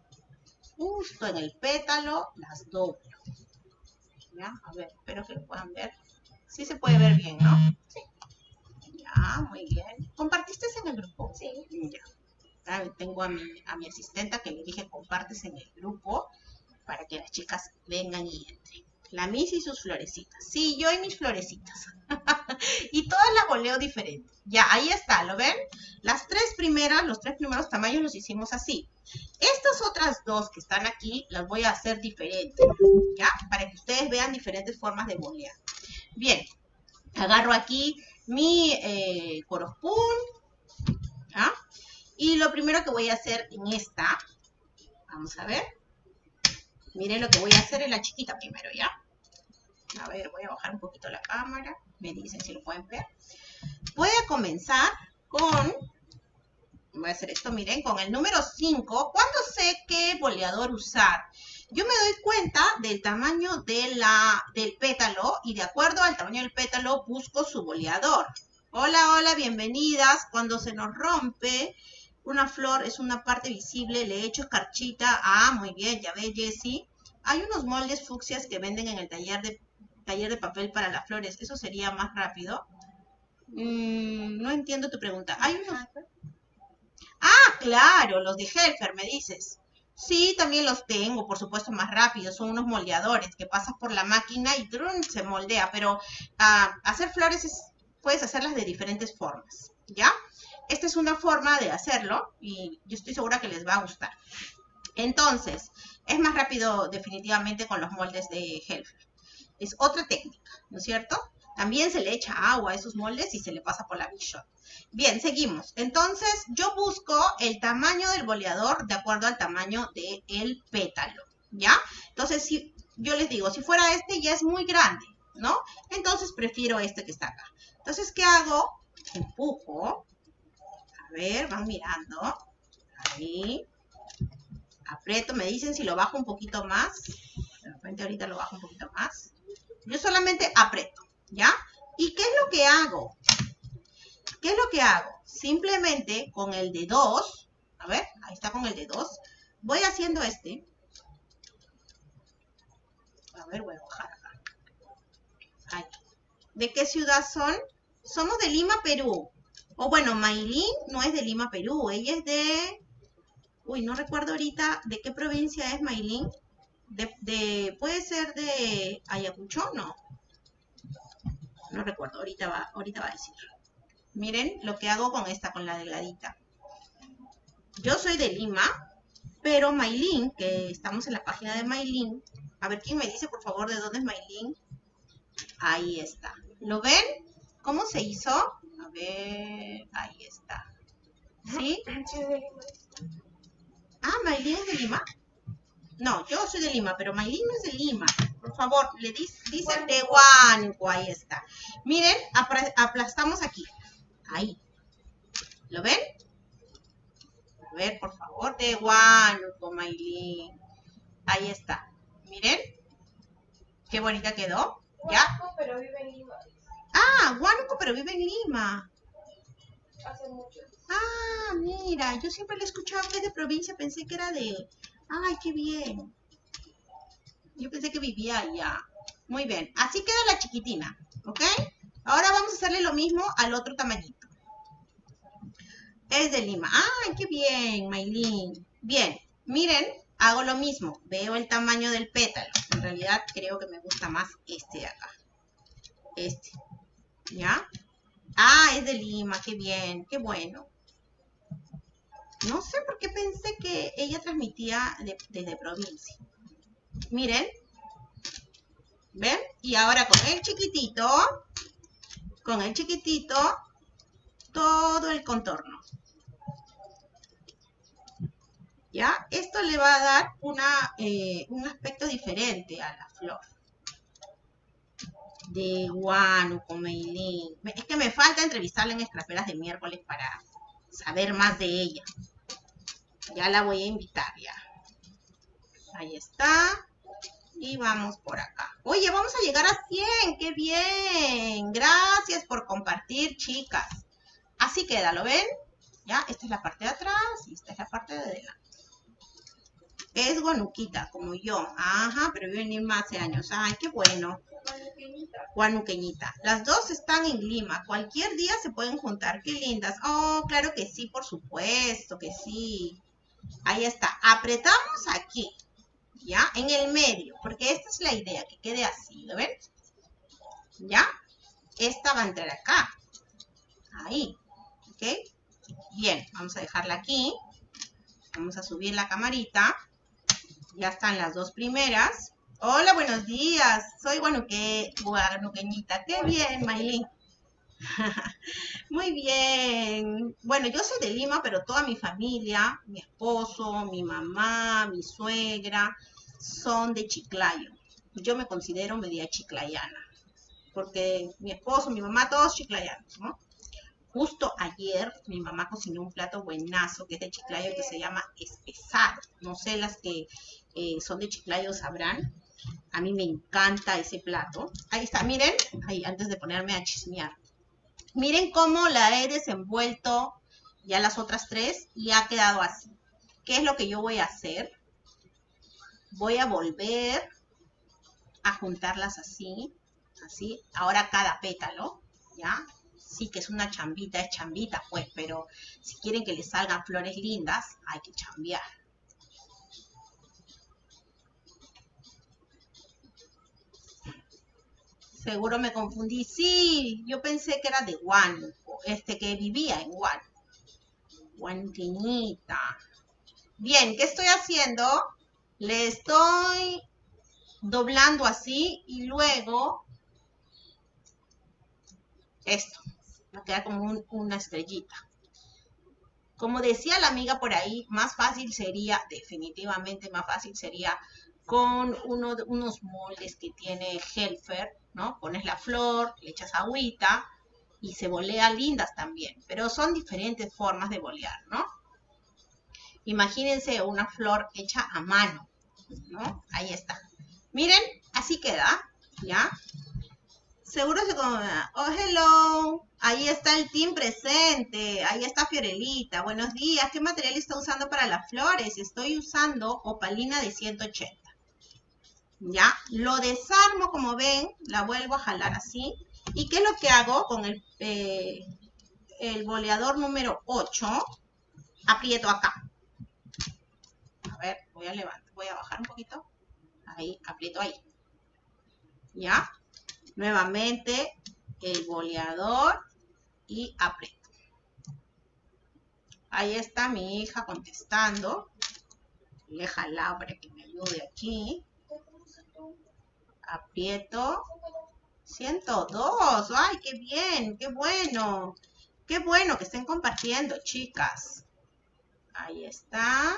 justo en el pétalo, las doblo. ¿Ya? A ver, espero que lo puedan ver. Sí se puede ver bien, ¿no? Sí. Ya, muy bien. ¿Compartiste en el grupo? Sí. Ya. tengo a mi, a mi asistenta que le dije compartes en el grupo para que las chicas vengan y entren. La Miss y sus florecitas. Sí, yo y mis florecitas. y todas las voleo diferente. Ya, ahí está, ¿lo ven? Las tres primeras, los tres primeros tamaños los hicimos así. Estas otras dos que están aquí, las voy a hacer diferentes, ¿ya? Para que ustedes vean diferentes formas de bolear. Bien, agarro aquí mi eh, ¿ya? Y lo primero que voy a hacer en esta, vamos a ver, miren lo que voy a hacer en la chiquita primero, ¿ya? A ver, voy a bajar un poquito la cámara. Me dicen si lo pueden ver. Voy a comenzar con, voy a hacer esto, miren, con el número 5. ¿Cuándo sé qué boleador usar? Yo me doy cuenta del tamaño de la, del pétalo y de acuerdo al tamaño del pétalo busco su boleador. Hola, hola, bienvenidas. Cuando se nos rompe Una flor es una parte visible, le he hecho escarchita. Ah, muy bien, ya ve, Jessie. Hay unos moldes fucsias que venden en el taller de, taller de papel para las flores. Eso sería más rápido. Mm, no entiendo tu pregunta. Hay unos... Ah, claro, los de Helfer, me dices. Sí, también los tengo, por supuesto, más rápido. Son unos moldeadores que pasas por la máquina y ¡trum! se moldea. Pero ah, hacer flores es, puedes hacerlas de diferentes formas, ¿ya? Esta es una forma de hacerlo y yo estoy segura que les va a gustar. Entonces, es más rápido definitivamente con los moldes de Helfer. Es otra técnica, ¿no es cierto? También se le echa agua a esos moldes y se le pasa por la Big Bien, seguimos. Entonces, yo busco el tamaño del boleador de acuerdo al tamaño del pétalo, ¿ya? Entonces, si yo les digo, si fuera este ya es muy grande, ¿no? Entonces, prefiero este que está acá. Entonces, ¿qué hago? Empujo. A ver, van mirando. Ahí. Aprieto, me dicen si lo bajo un poquito más. De repente ahorita lo bajo un poquito más. Yo solamente aprieto. ¿ya? ¿Y qué es lo que hago? ¿Qué es lo que hago? Simplemente con el de 2, a ver, ahí está con el de 2, voy haciendo este. A ver, voy a bajar acá. Ahí. ¿De qué ciudad son? Somos de Lima, Perú. O bueno, Maylin no es de Lima, Perú. Ella es de... Uy, no recuerdo ahorita de qué provincia es Maylin. De, de, ¿Puede ser de Ayacucho? No no recuerdo, ahorita va, ahorita va a decir. Miren lo que hago con esta, con la delgadita. Yo soy de Lima, pero Maylin, que estamos en la página de Maylin, a ver quién me dice por favor de dónde es Maylin. Ahí está. ¿Lo ven? ¿Cómo se hizo? A ver, ahí está. ¿Sí? Ah, Maylin es de Lima. No, yo soy de Lima, pero Maylin no es de Lima. Por favor, le dice, dice de Huánuco, ahí está. Miren, aplastamos aquí. Ahí. ¿Lo ven? A ver, por favor, de Huánuco, Maylin. Ahí está. Miren. Qué bonita quedó. ¿Ya? pero vive en Lima. Ah, Huánuco, pero vive en Lima. Hace mucho. Ah, mira, yo siempre le escuchaba que de provincia, pensé que era de... Ay, qué bien. Yo pensé que vivía allá. Muy bien. Así queda la chiquitina. ¿Ok? Ahora vamos a hacerle lo mismo al otro tamañito. Es de Lima. ¡Ay, qué bien, Maylin! Bien. Miren, hago lo mismo. Veo el tamaño del pétalo. En realidad creo que me gusta más este de acá. Este. ¿Ya? Ah, es de Lima. Qué bien. Qué bueno. No sé por qué pensé que ella transmitía desde provincia. Miren. ¿Ven? Y ahora con el chiquitito, con el chiquitito, todo el contorno. ¿Ya? Esto le va a dar una, eh, un aspecto diferente a la flor. De Guanuco, Meilín. Es que me falta entrevistarla en Escraperas de miércoles para saber más de ella. Ya la voy a invitar, ya. Ahí está. Y vamos por acá. Oye, vamos a llegar a 100. ¡Qué bien! Gracias por compartir, chicas. Así queda, ¿lo ven? Ya, esta es la parte de atrás y esta es la parte de adelante. Es guanuquita, como yo. Ajá, pero vive en Lima hace años. Ay, qué bueno. Guanuqueñita. Las dos están en Lima. Cualquier día se pueden juntar. Qué lindas. Oh, claro que sí, por supuesto que sí. Ahí está. Apretamos aquí. ¿ya? En el medio, porque esta es la idea, que quede así, ¿lo ven? ¿Ya? Esta va a entrar acá. Ahí, ¿ok? Bien, vamos a dejarla aquí. Vamos a subir la camarita. Ya están las dos primeras. Hola, buenos días. Soy Guanuque, Guanuqueñita. Qué bien, Maylin. Muy bien. Bueno, yo soy de Lima, pero toda mi familia, mi esposo, mi mamá, mi suegra, son de Chiclayo. Yo me considero media chiclayana, porque mi esposo, mi mamá, todos chiclayanos, ¿no? Justo ayer mi mamá cocinó un plato buenazo que es de Chiclayo que se llama espesado. No sé las que eh, son de Chiclayo sabrán. A mí me encanta ese plato. Ahí está, miren, ahí antes de ponerme a chismear. Miren cómo la he desenvuelto ya las otras tres y ha quedado así. ¿Qué es lo que yo voy a hacer? Voy a volver a juntarlas así, así. Ahora cada pétalo, ¿ya? Sí que es una chambita, es chambita, pues, pero si quieren que les salgan flores lindas, hay que chambear. Seguro me confundí. Sí, yo pensé que era de Juan, este que vivía en Juan. Guantinita. Bien, ¿qué estoy haciendo? Le estoy doblando así y luego esto. Va a quedar como una estrellita. Como decía la amiga por ahí, más fácil sería, definitivamente más fácil sería con uno, unos moldes que tiene Helfer, Pones la flor, le echas agüita y se volea lindas también, pero son diferentes formas de bolear, ¿no? Imagínense una flor hecha a mano, ¿no? Ahí está. Miren, así queda, ¿ya? Seguro se como... Oh, hello. Ahí está el team presente. Ahí está Fiorelita. Buenos días. ¿Qué material está usando para las flores? Estoy usando opalina de 180. ¿Ya? Lo desarmo, como ven. La vuelvo a jalar así. ¿Y qué es lo que hago con el, eh, el boleador número 8? Aprieto acá. A ver, voy a levantar. Voy a bajar un poquito. Ahí, aprieto ahí. ¿Ya? Nuevamente el boleador y aprieto. Ahí está mi hija contestando. Le jalado para que me ayude aquí. Aprieto. 102. ¡Ay, qué bien! ¡Qué bueno! ¡Qué bueno que estén compartiendo, chicas! Ahí está.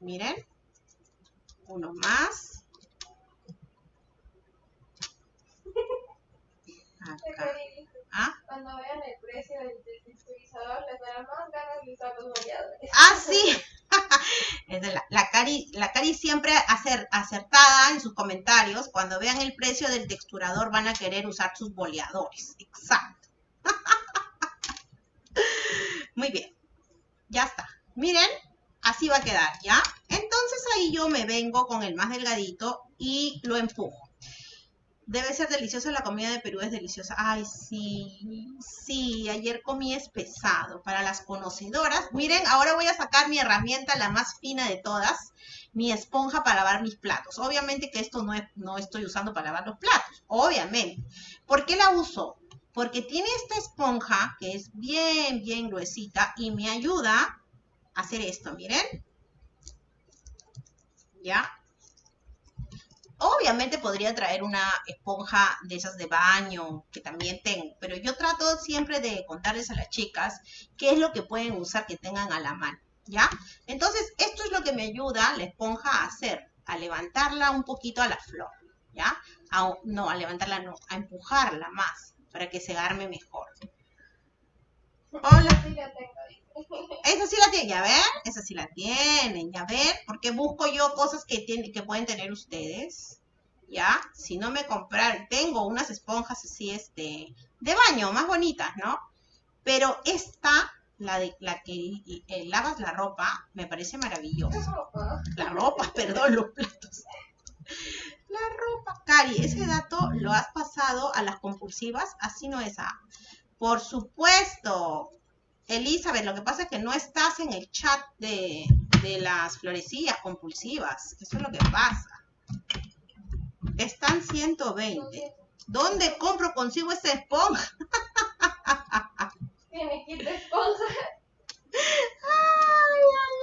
Miren. Uno más. ¿Ah? Cuando vean el precio del, texturizador, les dará más ganas de usar los boleadores. Ah, sí. la, la, Cari, la Cari siempre acer, acertada en sus comentarios. Cuando vean el precio del texturador van a querer usar sus boleadores. Exacto. Muy bien. Ya está. Miren, así va a quedar, ¿ya? Entonces ahí yo me vengo con el más delgadito y lo empujo. Debe ser deliciosa la comida de Perú, es deliciosa. Ay, sí, sí, ayer comí es pesado. Para las conocedoras, miren, ahora voy a sacar mi herramienta, la más fina de todas, mi esponja para lavar mis platos. Obviamente que esto no, no estoy usando para lavar los platos, obviamente. ¿Por qué la uso? Porque tiene esta esponja que es bien, bien gruesita y me ayuda a hacer esto, miren. ¿Ya? Obviamente podría traer una esponja de esas de baño, que también tengo, pero yo trato siempre de contarles a las chicas qué es lo que pueden usar que tengan a la mano, ¿ya? Entonces, esto es lo que me ayuda la esponja a hacer, a levantarla un poquito a la flor, ¿ya? no, a levantarla no, a empujarla más, para que se arme mejor. Hola. Esa sí la tienen, ya ven, esa sí la tienen, ya ven, porque busco yo cosas que, tienen, que pueden tener ustedes, ¿ya? Si no me comprar, tengo unas esponjas así, este, de baño, más bonitas, ¿no? Pero esta, la de la que eh, lavas la ropa, me parece maravillosa. La ropa, perdón, los platos. La ropa. Cari, ese dato lo has pasado a las compulsivas, así no es a. Por supuesto, Elizabeth, lo que pasa es que no estás en el chat de, las florecillas compulsivas. Eso es lo que pasa. Están 120. ¿Dónde compro consigo esta esponja? Tiene kit de esponja. Ay, ay,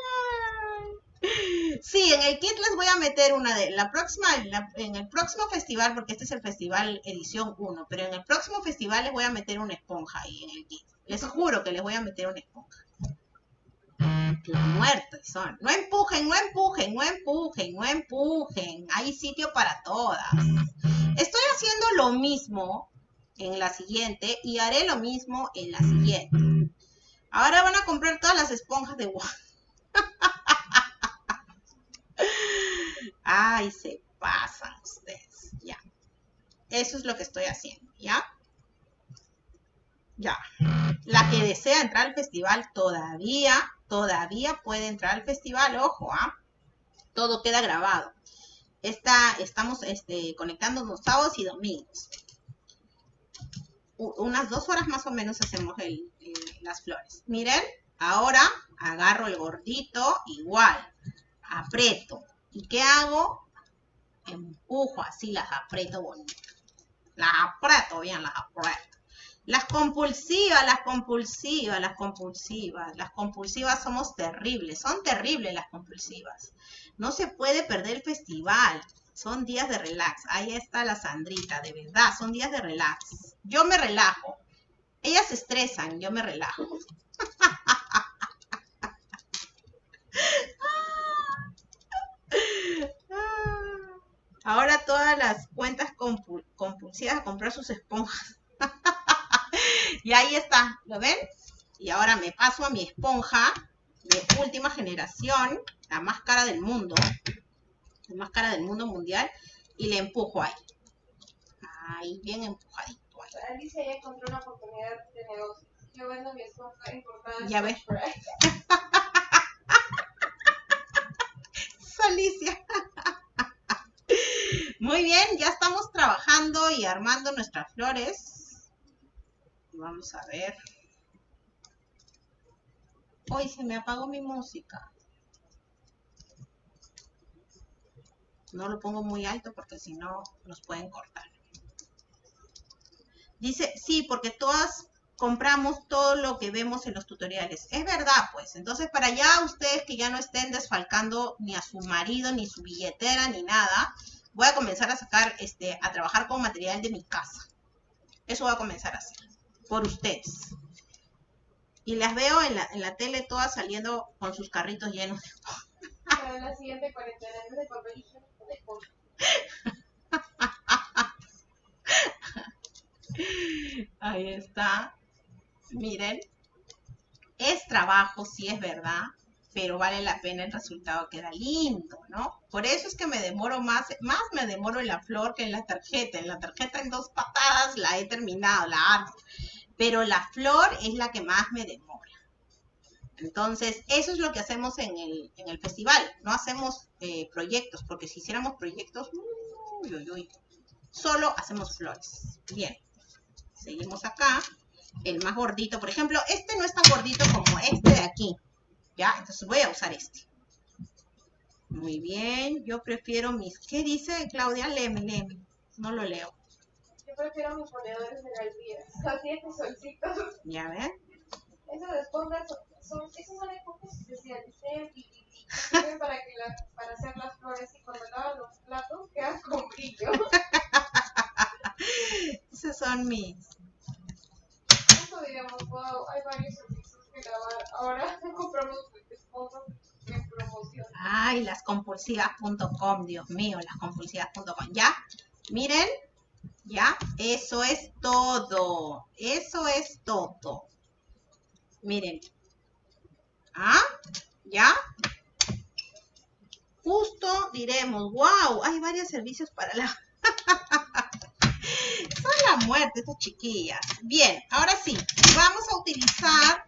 ay. Sí, en el kit les voy a meter una de la próxima, en el próximo festival, porque este es el festival edición 1, pero en el próximo festival les voy a meter una esponja ahí en el kit. Les juro que les voy a meter una esponja. Muertos son. No empujen, no empujen, no empujen, no empujen. Hay sitio para todas. Estoy haciendo lo mismo en la siguiente y haré lo mismo en la siguiente. Ahora van a comprar todas las esponjas de Ay, se pasan ustedes. Ya. Eso es lo que estoy haciendo, ¿ya? Ya. La que desea entrar al festival todavía, todavía puede entrar al festival, ojo, ¿ah? Todo queda grabado. Está, estamos este, conectándonos sábados y domingos. unas dos horas más o menos hacemos las flores. Miren, ahora agarro el gordito igual, aprieto. ¿Y qué hago? Empujo así, las aprieto bonito. Las aprieto bien, las aprieto. Las compulsivas, las compulsivas, las compulsivas, las compulsivas somos terribles, son terribles las compulsivas. No se puede perder el festival, son días de relax. Ahí está la Sandrita, de verdad, son días de relax. Yo me relajo. Ellas se estresan, yo me relajo. Ahora todas las cuentas compulsivas a comprar sus esponjas. y ahí está, ¿lo ven? Y ahora me paso a mi esponja de última generación, la más cara del mundo, la más cara del mundo mundial, y le empujo ahí. Ahí, bien empujadito. Alicia ya encontró una oportunidad de negocio. Yo vendo mi esponja importada. Ya ves. Alicia. Muy bien, ya estamos trabajando y armando nuestras flores. Vamos a ver. Hoy se me apagó mi música. No lo pongo muy alto porque si no nos pueden cortar. Dice, sí, porque todas compramos todo lo que vemos en los tutoriales. Es verdad, pues. Entonces, para ya ustedes que ya no estén desfalcando ni a su marido, ni su billetera, ni nada, voy a comenzar a sacar, este, a trabajar con material de mi casa. Eso voy a comenzar a hacer por ustedes. Y las veo en la, en la tele todas saliendo con sus carritos llenos de Para la siguiente cuarentena de papel de Ahí está. Miren. Es trabajo, sí es verdad, pero vale la pena el resultado, queda lindo, ¿no? Por eso es que me demoro más, más me demoro en la flor que en la tarjeta. En la tarjeta en dos patadas la he terminado, la armo pero la flor es la que más me demora. Entonces, eso es lo que hacemos en el, festival. No hacemos eh, proyectos, porque si hiciéramos proyectos, solo hacemos flores. Bien, seguimos acá. El más gordito, por ejemplo, este no es tan gordito como este de aquí. ¿Ya? Entonces voy a usar este. Muy bien, yo prefiero mis... ¿Qué dice Claudia? Leme, leme. No lo leo prefiero mis ponedores de galvías. Así es, solcitos. Ya ven. Esas esponjas son, esas son esponjas especiales. Sirven para, que la, para hacer las flores y cuando lavan los platos quedan con brillo. Esos son mis. Eso digamos, wow, hay varios servicios que grabar. Ahora compramos esponjas en promoción. Ay, las compulsivas.com, Dios mío, las compulsivas.com. Ya, miren, ¿Ya? Eso es todo. Eso es todo. Miren. ¿Ah? ¿Ya? Justo diremos, wow, hay varios servicios para la... Son la muerte estas chiquillas. Bien, ahora sí, vamos a utilizar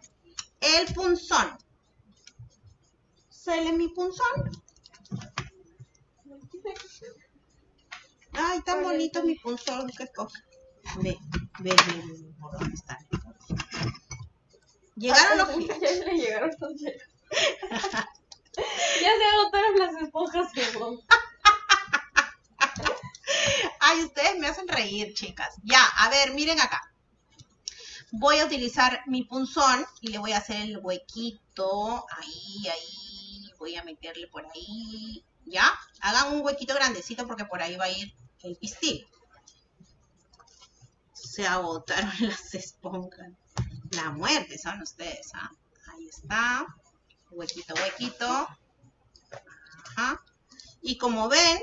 el punzón. ¿Sale mi punzón? Ay, tan bonito mi punzón que coge. Ve, ve, ve, por dónde está. Llegaron los Ya le llegaron los Ya se agotaron las esponjas Ustedes me hacen reír, chicas. Ya, a ver, miren acá. Voy a utilizar mi punzón y le voy a hacer el huequito. Ahí, ahí. Voy a meterle por ahí. ¿Ya? Hagan un huequito grandecito porque por ahí va a ir el pistil. Se agotaron las esponjas. La muerte son ustedes, ¿ah? Ahí está. Huequito, huequito. Ajá. Y como ven,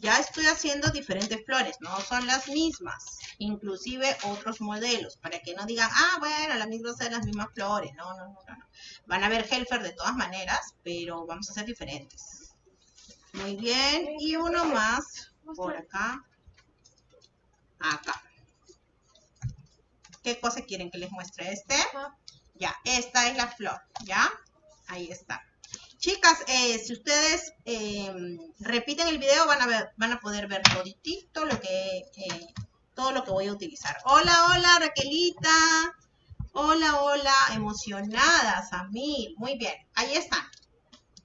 ya estoy haciendo diferentes flores, no son las mismas, inclusive otros modelos, para que no digan, ah, bueno, las mismas son las mismas flores, no, no, no, no. Van a ver Helfer de todas maneras, pero vamos a hacer diferentes. Muy bien, y uno más por acá, acá. ¿Qué cosa quieren que les muestre? ¿Este? Ya, esta es la flor, ¿ya? Ahí está. Chicas, eh, si ustedes eh, repiten el video van a, ver, van a poder ver toditito lo que, eh, todo lo que voy a utilizar. Hola, hola, Raquelita. Hola, hola, emocionadas a mí. Muy bien, ahí están.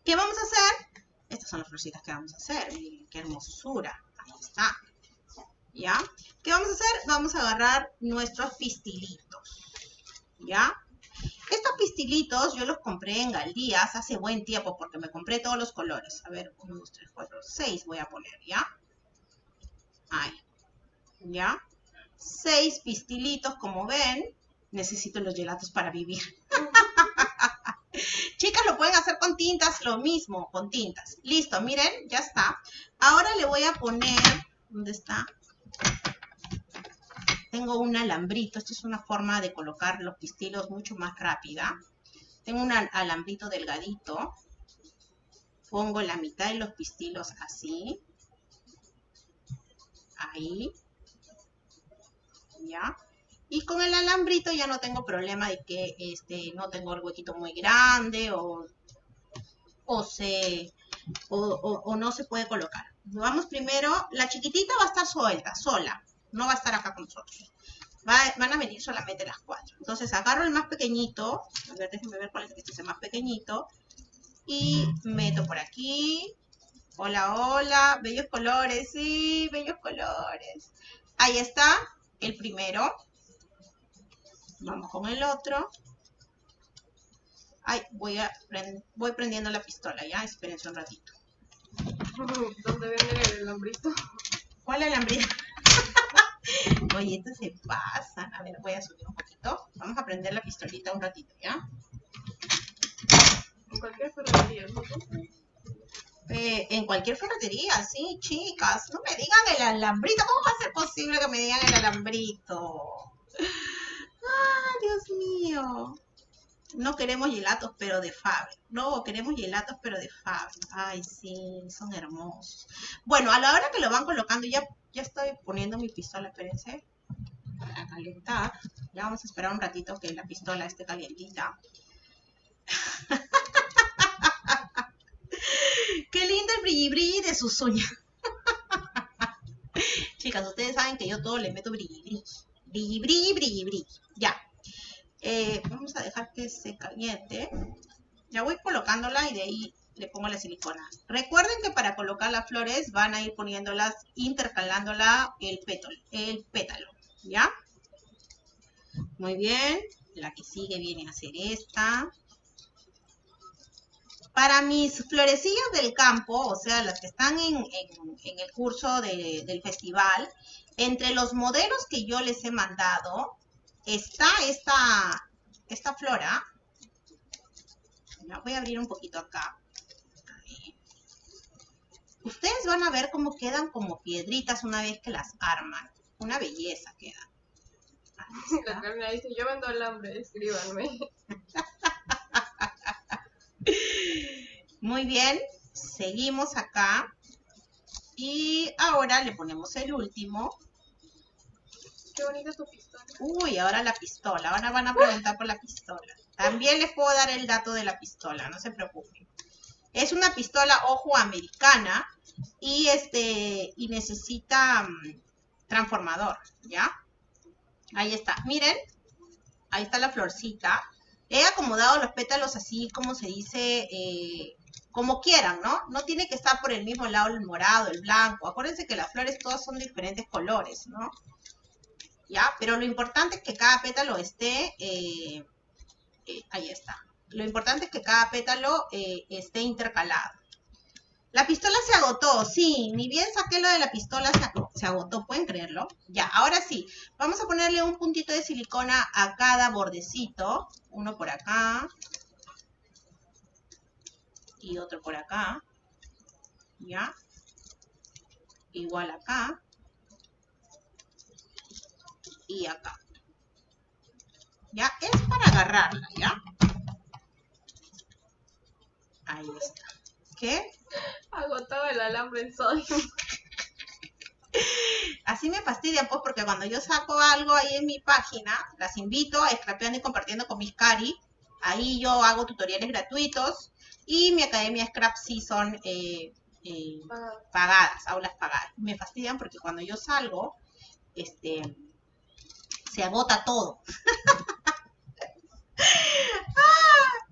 ¿Qué vamos a hacer? Estas son las florcitas que vamos a hacer. Qué hermosura. Ahí está. ¿Ya? ¿Qué vamos a hacer? Vamos a agarrar nuestros pistilitos. ¿Ya? Estos pistilitos yo los compré en Galdías hace buen tiempo porque me compré todos los colores. A ver, 1, 2, 3, 4, 6 voy a poner, ¿ya? Ahí. ¿Ya? Seis pistilitos, como ven. Necesito los gelatos para vivir. Chicas, lo pueden hacer con tintas, lo mismo, con tintas. Listo, miren, ya está. Ahora le voy a poner, ¿dónde está? Tengo un alambrito, esto es una forma de colocar los pistilos mucho más rápida. Tengo un al- alambrito delgadito. Pongo la mitad de los pistilos así. Ahí. ¿Ya? Y con el alambrito ya no tengo problema de que este, no tengo el huequito muy grande o, o, se, o- o no se puede colocar. Vamos primero, la chiquitita va a estar suelta, sola, no va a estar acá con nosotros. Va- van a venir solamente las cuatro. Entonces agarro el más pequeñito, a ver, déjenme ver cuál es este es el más pequeñito, y meto por aquí. Hola, hola, bellos colores, sí, bellos colores. Ahí está, el primero. Vamos con el otro. Ay, voy, a voy prendiendo la pistola, ya, espérense un ratito. ¿Dónde venden el alambrito? ¿Cuál alambrito? Oye, esto se pasa. A ver, voy a subir un poquito. Vamos a prender la pistolita un ratito, ¿ya? En cualquier ferretería, ¿no? Eh, en cualquier ferretería, sí, chicas. No me digan el alambrito. ¿Cómo va a ser posible que me digan el alambrito? ¡Ah, Dios mío! No queremos gelatos, pero de Faber. No, queremos gelatos, pero de Faber. Ay, sí, son hermosos. Bueno, a la hora que lo van colocando, ya, ya estoy poniendo mi pistola, espérense. Para calentar. Ya vamos a esperar un ratito que la pistola esté calientita. Qué lindo el brilli brilli de sus uñas. Chicas, ustedes saben que yo todo le meto brilli brilli. Brilli brilli, brilli brilli. Ya. Eh, vamos a dejar que se caliente. Ya voy colocándola y de ahí le pongo la silicona. Recuerden que para colocar las flores van a ir poniéndolas, intercalándola el pétalo, el pétalo. ¿Ya? Muy bien. La que sigue viene a ser esta. Para mis florecillas del campo, o sea, las que están en, el curso de- del festival, entre los modelos que yo les he mandado, está esta, esta flora. La voy a abrir un poquito acá. Ustedes van a ver cómo quedan como piedritas una vez que las arman. Una belleza queda. La. Carmen dice, yo vendo alambre, escríbanme. Muy bien, seguimos acá. Y ahora le ponemos el último. Bonita pistola. Uy, ahora la pistola. Ahora van a preguntar por la pistola. También les puedo dar el dato de la pistola, no se preocupen. Es una pistola ojo americana y este y necesita mm, transformador, ¿ya? Ahí está. Miren, ahí está la florcita. He acomodado los pétalos así como se dice, eh, como quieran, ¿no? No tiene que estar por el mismo lado el morado, el blanco. Acuérdense que las flores todas son diferentes colores, ¿no? ¿Ya? Pero lo importante es que cada pétalo esté, eh, eh, ahí está. Lo importante es que cada pétalo eh, esté intercalado. La pistola se agotó, sí, ni bien saqué lo de la pistola, se agotó, se agotó, pueden creerlo. Ya, ahora sí, vamos a ponerle un puntito de silicona a cada bordecito, uno por acá y otro por acá, ya, igual acá y acá. Ya, es para agarrarla, ¿ya? Ahí está. ¿Qué? Agotado el alambre en sodio. Así me fastidian, pues, porque cuando yo saco algo ahí en mi página, las invito a scrapeando y compartiendo con mis cari. Ahí yo hago tutoriales gratuitos y mi academia Scrap Season eh, eh, pagadas, aulas pagadas. Me fastidian porque cuando yo salgo, este, se agota todo.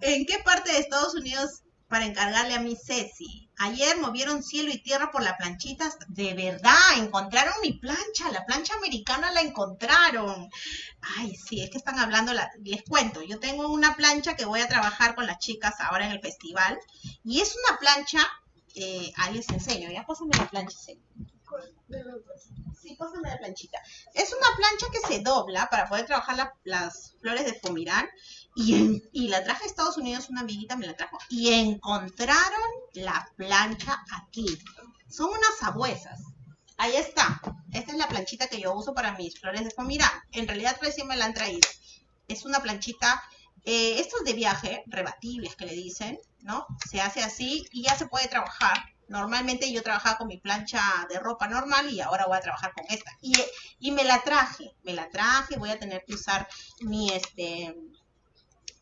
¿En qué parte de Estados Unidos para encargarle a mi Ceci? Ayer movieron cielo y tierra por la planchita. De verdad, encontraron mi plancha. La plancha americana la encontraron. Ay, sí, es que están hablando. les cuento, yo tengo una plancha que voy a trabajar con las chicas ahora en el festival. Y es una plancha. Eh, ahí les enseño. Ya pásame la plancha. Sí, pásame la planchita. Es una plancha que se dobla para poder trabajar las flores de fumirán. Y, la traje a Estados Unidos, una amiguita me la trajo. Y encontraron la plancha aquí. Son unas sabuesas. Ahí está. Esta es la planchita que yo uso para mis flores de fumirán. En realidad recién me la han traído. Es una planchita, eh, estos de viaje, rebatibles que le dicen, ¿no? Se hace así y ya se puede trabajar Normalmente yo trabajaba con mi plancha de ropa normal y ahora voy a trabajar con esta. Y, y me la traje, me la traje, voy a tener que usar mi, este,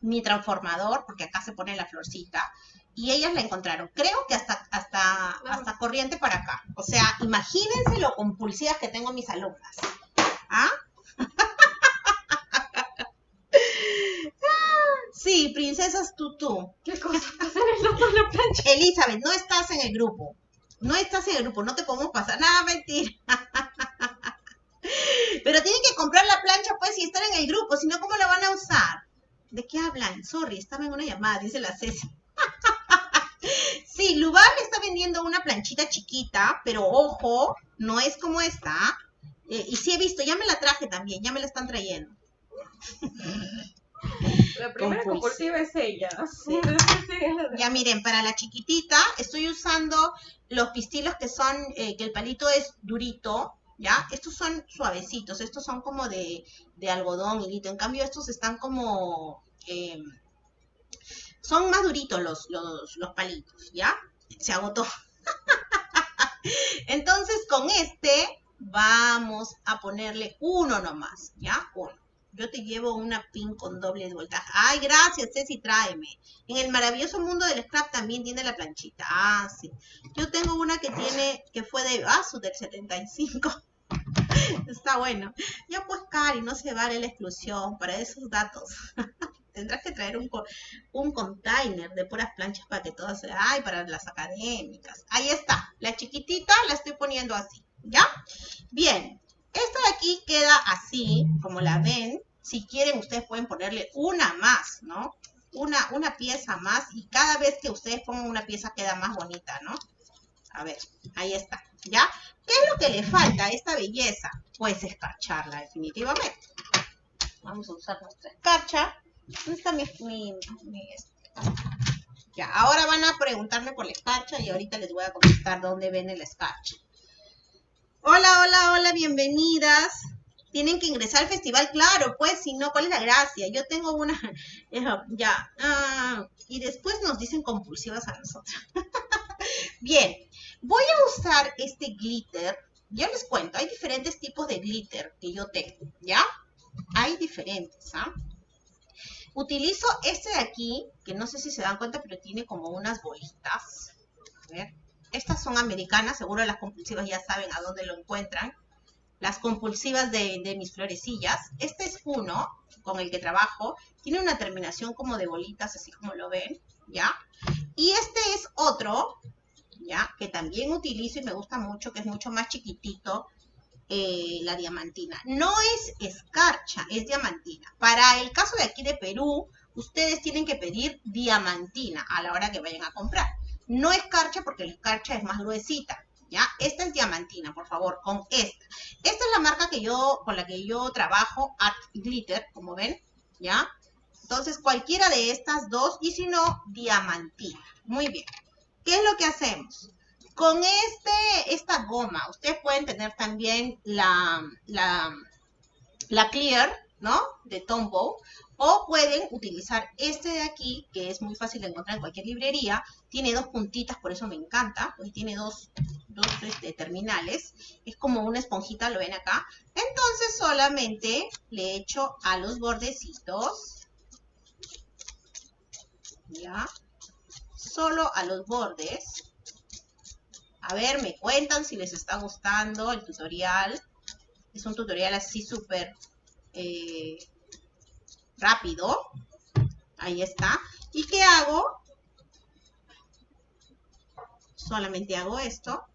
mi transformador, porque acá se pone la florcita. Y ellas la encontraron. Creo que hasta, hasta, hasta corriente para acá. O sea, imagínense lo compulsivas que tengo mis alumnas. ¿Ah? Sí, princesas tutú. ¿Qué cosa pasa en la plancha? Elizabeth, no estás en el grupo. No estás en el grupo, no te podemos pasar. Nada, mentira. Pero tienen que comprar la plancha, pues, y estar en el grupo, si no, ¿cómo la van a usar? ¿De qué hablan? Sorry, estaba en una llamada, dice la Ceci. sí, Lubal está vendiendo una planchita chiquita, pero ojo, no es como esta. Eh, y sí he visto, ya me la traje también, ya me la están trayendo. La primera compulsiva es ella. ya miren, para la chiquitita estoy usando los pistilos que son, eh, que el palito es durito, ¿ya? Estos son suavecitos, estos son como de, de algodón, hilito. En cambio, estos están como... Em, son más duritos los, los, los palitos, ¿ya? Se agotó. Entonces, con este vamos a ponerle uno nomás, ¿ya? Uno. Yo te llevo una pin con doble voltaje. Ay, gracias, Ceci, tráeme. En el maravilloso mundo del scrap también tiene la planchita. Ah, sí. Yo tengo una que tiene, que fue de Asus del 75. Está bueno. Ya pues, Cari, no se vale la exclusión para esos datos. Tendrás que traer un, un container de puras planchas para que todas se... Ay, para las académicas. Ahí está. La chiquitita la estoy poniendo así. ¿Ya? Bien. Esta de aquí queda así, como la ven. Si quieren, ustedes pueden ponerle una más, ¿no? Una, una pieza más y cada vez que ustedes pongan una pieza queda más bonita, ¿no? A ver, ahí está, ¿ya? ¿Qué es lo que le falta a esta belleza? Pues escarcharla, definitivamente. Vamos a usar nuestra escarcha. ¿Dónde está mi, este? Ya, ahora van a preguntarme por la escarcha y ahorita les voy a contestar dónde ven el escarcha. Hola, hola, hola, bienvenidas tienen que ingresar al festival, claro, pues si no, ¿cuál es la gracia? Yo tengo una, ya, ah, y después nos dicen compulsivas a nosotros. Bien, voy a usar este glitter, ya les cuento, hay diferentes tipos de glitter que yo tengo, ¿ya? Hay diferentes, ¿ah? Utilizo este de aquí, que no sé si se dan cuenta, pero tiene como unas bolitas. A ver, estas son americanas, seguro las compulsivas ya saben a dónde lo encuentran las compulsivas de, mis florecillas. Este es uno con el que trabajo. Tiene una terminación como de bolitas, así como lo ven, ¿ya? Y este es otro, ¿ya? Que también utilizo y me gusta mucho, que es mucho más chiquitito, eh, la diamantina. No es escarcha, es diamantina. Para el caso de aquí de Perú, ustedes tienen que pedir diamantina a la hora que vayan a comprar. No escarcha porque la escarcha es más gruesita. ¿Ya? Esta es diamantina, por favor, con esta. Esta es la marca que yo, con la que yo trabajo, Art Glitter, como ven, ¿ya? Entonces, cualquiera de estas dos, y si no, diamantina. Muy bien. ¿Qué es lo que hacemos? Con este, esta goma, ustedes pueden tener también la, la, la clear, ¿no? De Tombow. O pueden utilizar este de aquí, que es muy fácil de encontrar en cualquier librería. Tiene dos puntitas, por eso me encanta, porque tiene dos, dos este, terminales. Es como una esponjita, lo ven acá. Entonces solamente le echo a los bordecitos. ¿Ya? Solo a los bordes. A ver, me cuentan si les está gustando el tutorial. Es un tutorial así súper eh, rápido. Ahí está. ¿Y qué hago? Solamente hago esto.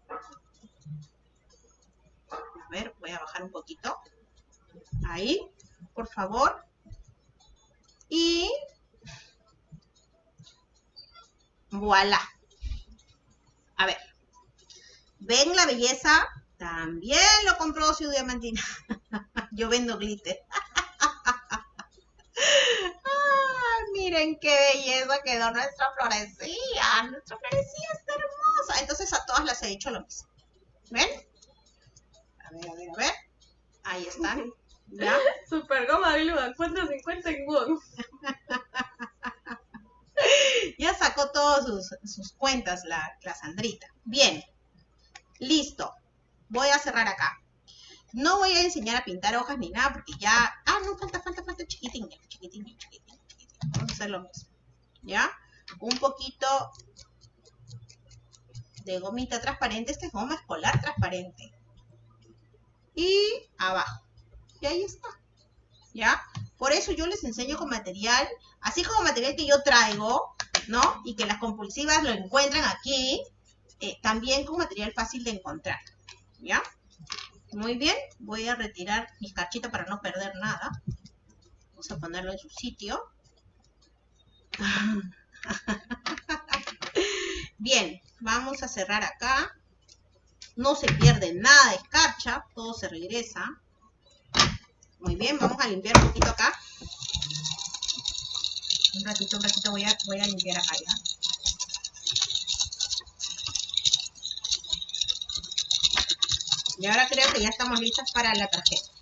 A ver, voy a bajar un poquito. Ahí, por favor. Y voilà. A ver. ¿Ven la belleza? También lo compró Ciudad Diamantina. Yo vendo glitter. miren qué belleza quedó nuestra florecilla. Nuestra florecilla está hermosa. Entonces a todas las he hecho lo mismo. ¿Ven? A ver, a ver, a ver. Ahí están. ¿Ya? Super goma glue, ¿cuánto 50 en Won? ya sacó todas sus, sus, cuentas la, la Sandrita. Bien. Listo. Voy a cerrar acá. No voy a enseñar a pintar hojas ni nada porque ya... Ah, no, falta, falta, falta chiquitín, chiquitín, chiquitín, chiquitín. Vamos a hacer lo mismo. ¿Ya? Un poquito de gomita transparente. Esta es goma escolar transparente. Y abajo. Y ahí está. ¿Ya? Por eso yo les enseño con material, así como material que yo traigo, ¿no? Y que las compulsivas lo encuentran aquí, eh, también con material fácil de encontrar. ¿Ya? Muy bien, voy a retirar mis cachitos para no perder nada. Vamos a ponerlo en su sitio. Bien, vamos a cerrar acá. No se pierde nada de escarcha, todo se regresa. Muy bien, vamos a limpiar un poquito acá. Un ratito, un ratito voy a, voy a limpiar acá ya. Y ahora creo que ya estamos listas para la tarjeta.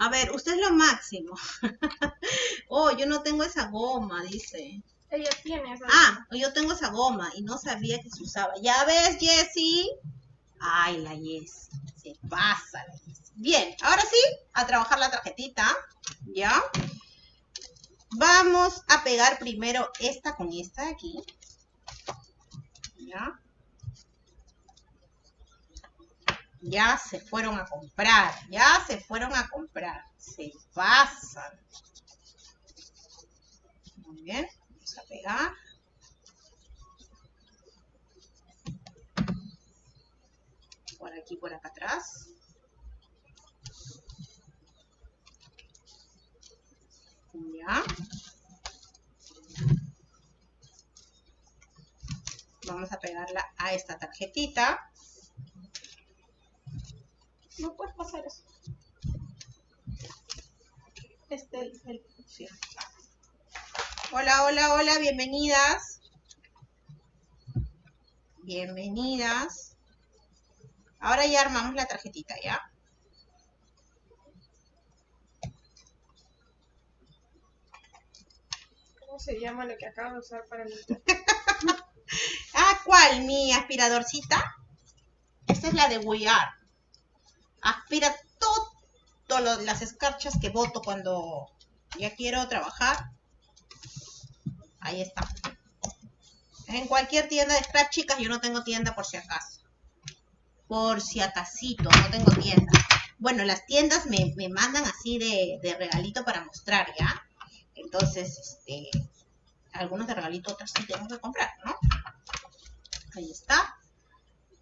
A ver, usted es lo máximo. oh, yo no tengo esa goma, dice. Ella tiene esa Ah, yo tengo esa goma y no sabía que se usaba. ¿Ya ves, Jessie? Ay, la Jessie. Se pasa la Jessie. Bien, ahora sí, a trabajar la tarjetita. ¿Ya? Vamos a pegar primero esta con esta de aquí. ¿Ya? Ya se fueron a comprar, ya se fueron a comprar. Se pasan. Muy bien, vamos a pegar. Por aquí, por acá atrás. Ya. Vamos a pegarla a esta tarjetita. No puedes pasar eso. Este, el, el, sí. Hola, hola, hola, bienvenidas. Bienvenidas. Ahora ya armamos la tarjetita, ¿ya? ¿Cómo se llama lo que acabas de usar para limpiar? ah, ¿cuál? ¿Mi aspiradorcita? Esta es la de Are. Aspira todas las escarchas que boto cuando ya quiero trabajar. Ahí está. En cualquier tienda de scratch, chicas, yo no tengo tienda por si acaso. Por si acasito, no tengo tienda. Bueno, las tiendas me, me mandan así de, de regalito para mostrar, ¿ya? Entonces, este, algunos de regalito, otros sí tengo que comprar, ¿no? Ahí está.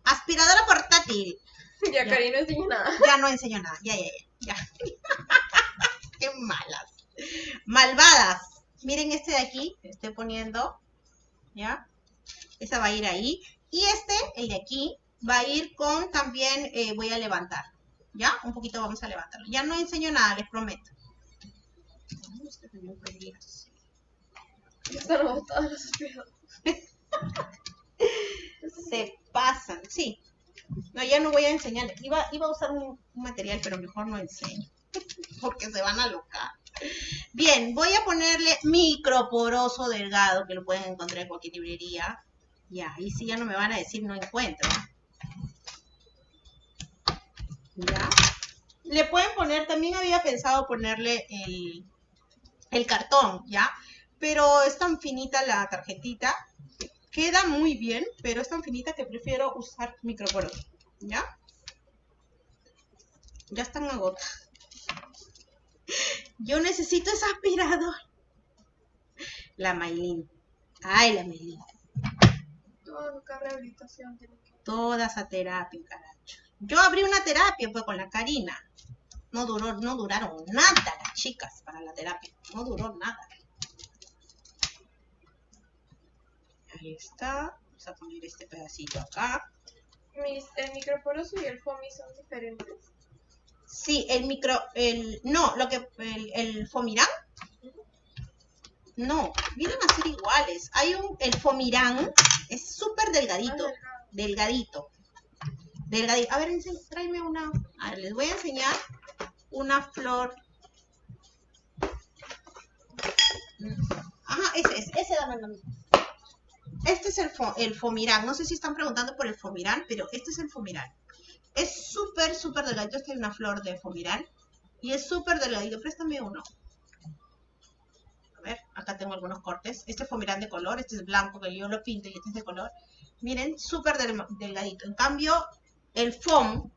Aspiradora portátil. Ya, Cari, no enseño nada. Ya no enseño nada. Ya, ya, ya. ya. Qué malas. Malvadas. Miren este de aquí, que estoy poniendo. ¿Ya? Esa va a ir ahí. Y este, el de aquí, va a ir con también, eh, voy a levantar. ¿Ya? Un poquito vamos a levantarlo. Ya no enseño nada, les prometo. Están botadas las. Se pasan, sí. No, ya no voy a enseñar. Iba, iba a usar un, material, pero mejor no enseño. Porque se van a locar. Bien, voy a ponerle microporoso delgado, que lo pueden encontrar en cualquier librería. Ya, ahí sí ya no me van a decir no encuentro. Ya. Le pueden poner, también había pensado ponerle el, el cartón, ¿ya? Pero es tan finita la tarjetita. Queda muy bien, pero es tan finita que prefiero usar microporoso, ¿ya? Ya están agotadas. Yo necesito ese aspirador. La Maylin. Ay, la Maylin. Todo acá rehabilitación. Toda esa terapia, caracho. Yo abrí una terapia pues con la Karina. No duró, no duraron nada las chicas para la terapia. No duró nada. Ahí está. Vamos a poner este pedacito acá. Mis, el microporoso y el FOMI son diferentes. Sí, el micro, el, no, lo que, el, el Fomirán, no, vienen a ser iguales. Hay un, el Fomirán es súper delgadito, delgado. delgadito, delgadito. A ver, tráeme una, a ver, les voy a enseñar una flor. Ajá, ese es, ese dame a mí. Este es el, fo- el Fomirán, no sé si están preguntando por el Fomirán, pero este es el Fomirán. Es súper, súper delgadito. Esta es una flor de Fomirán. Y es súper delgadito. Préstame uno. A ver, acá tengo algunos cortes. Este es Fomirán de color. Este es blanco que yo lo pinto y este es de color. Miren, súper del- delgadito. En cambio, el foam,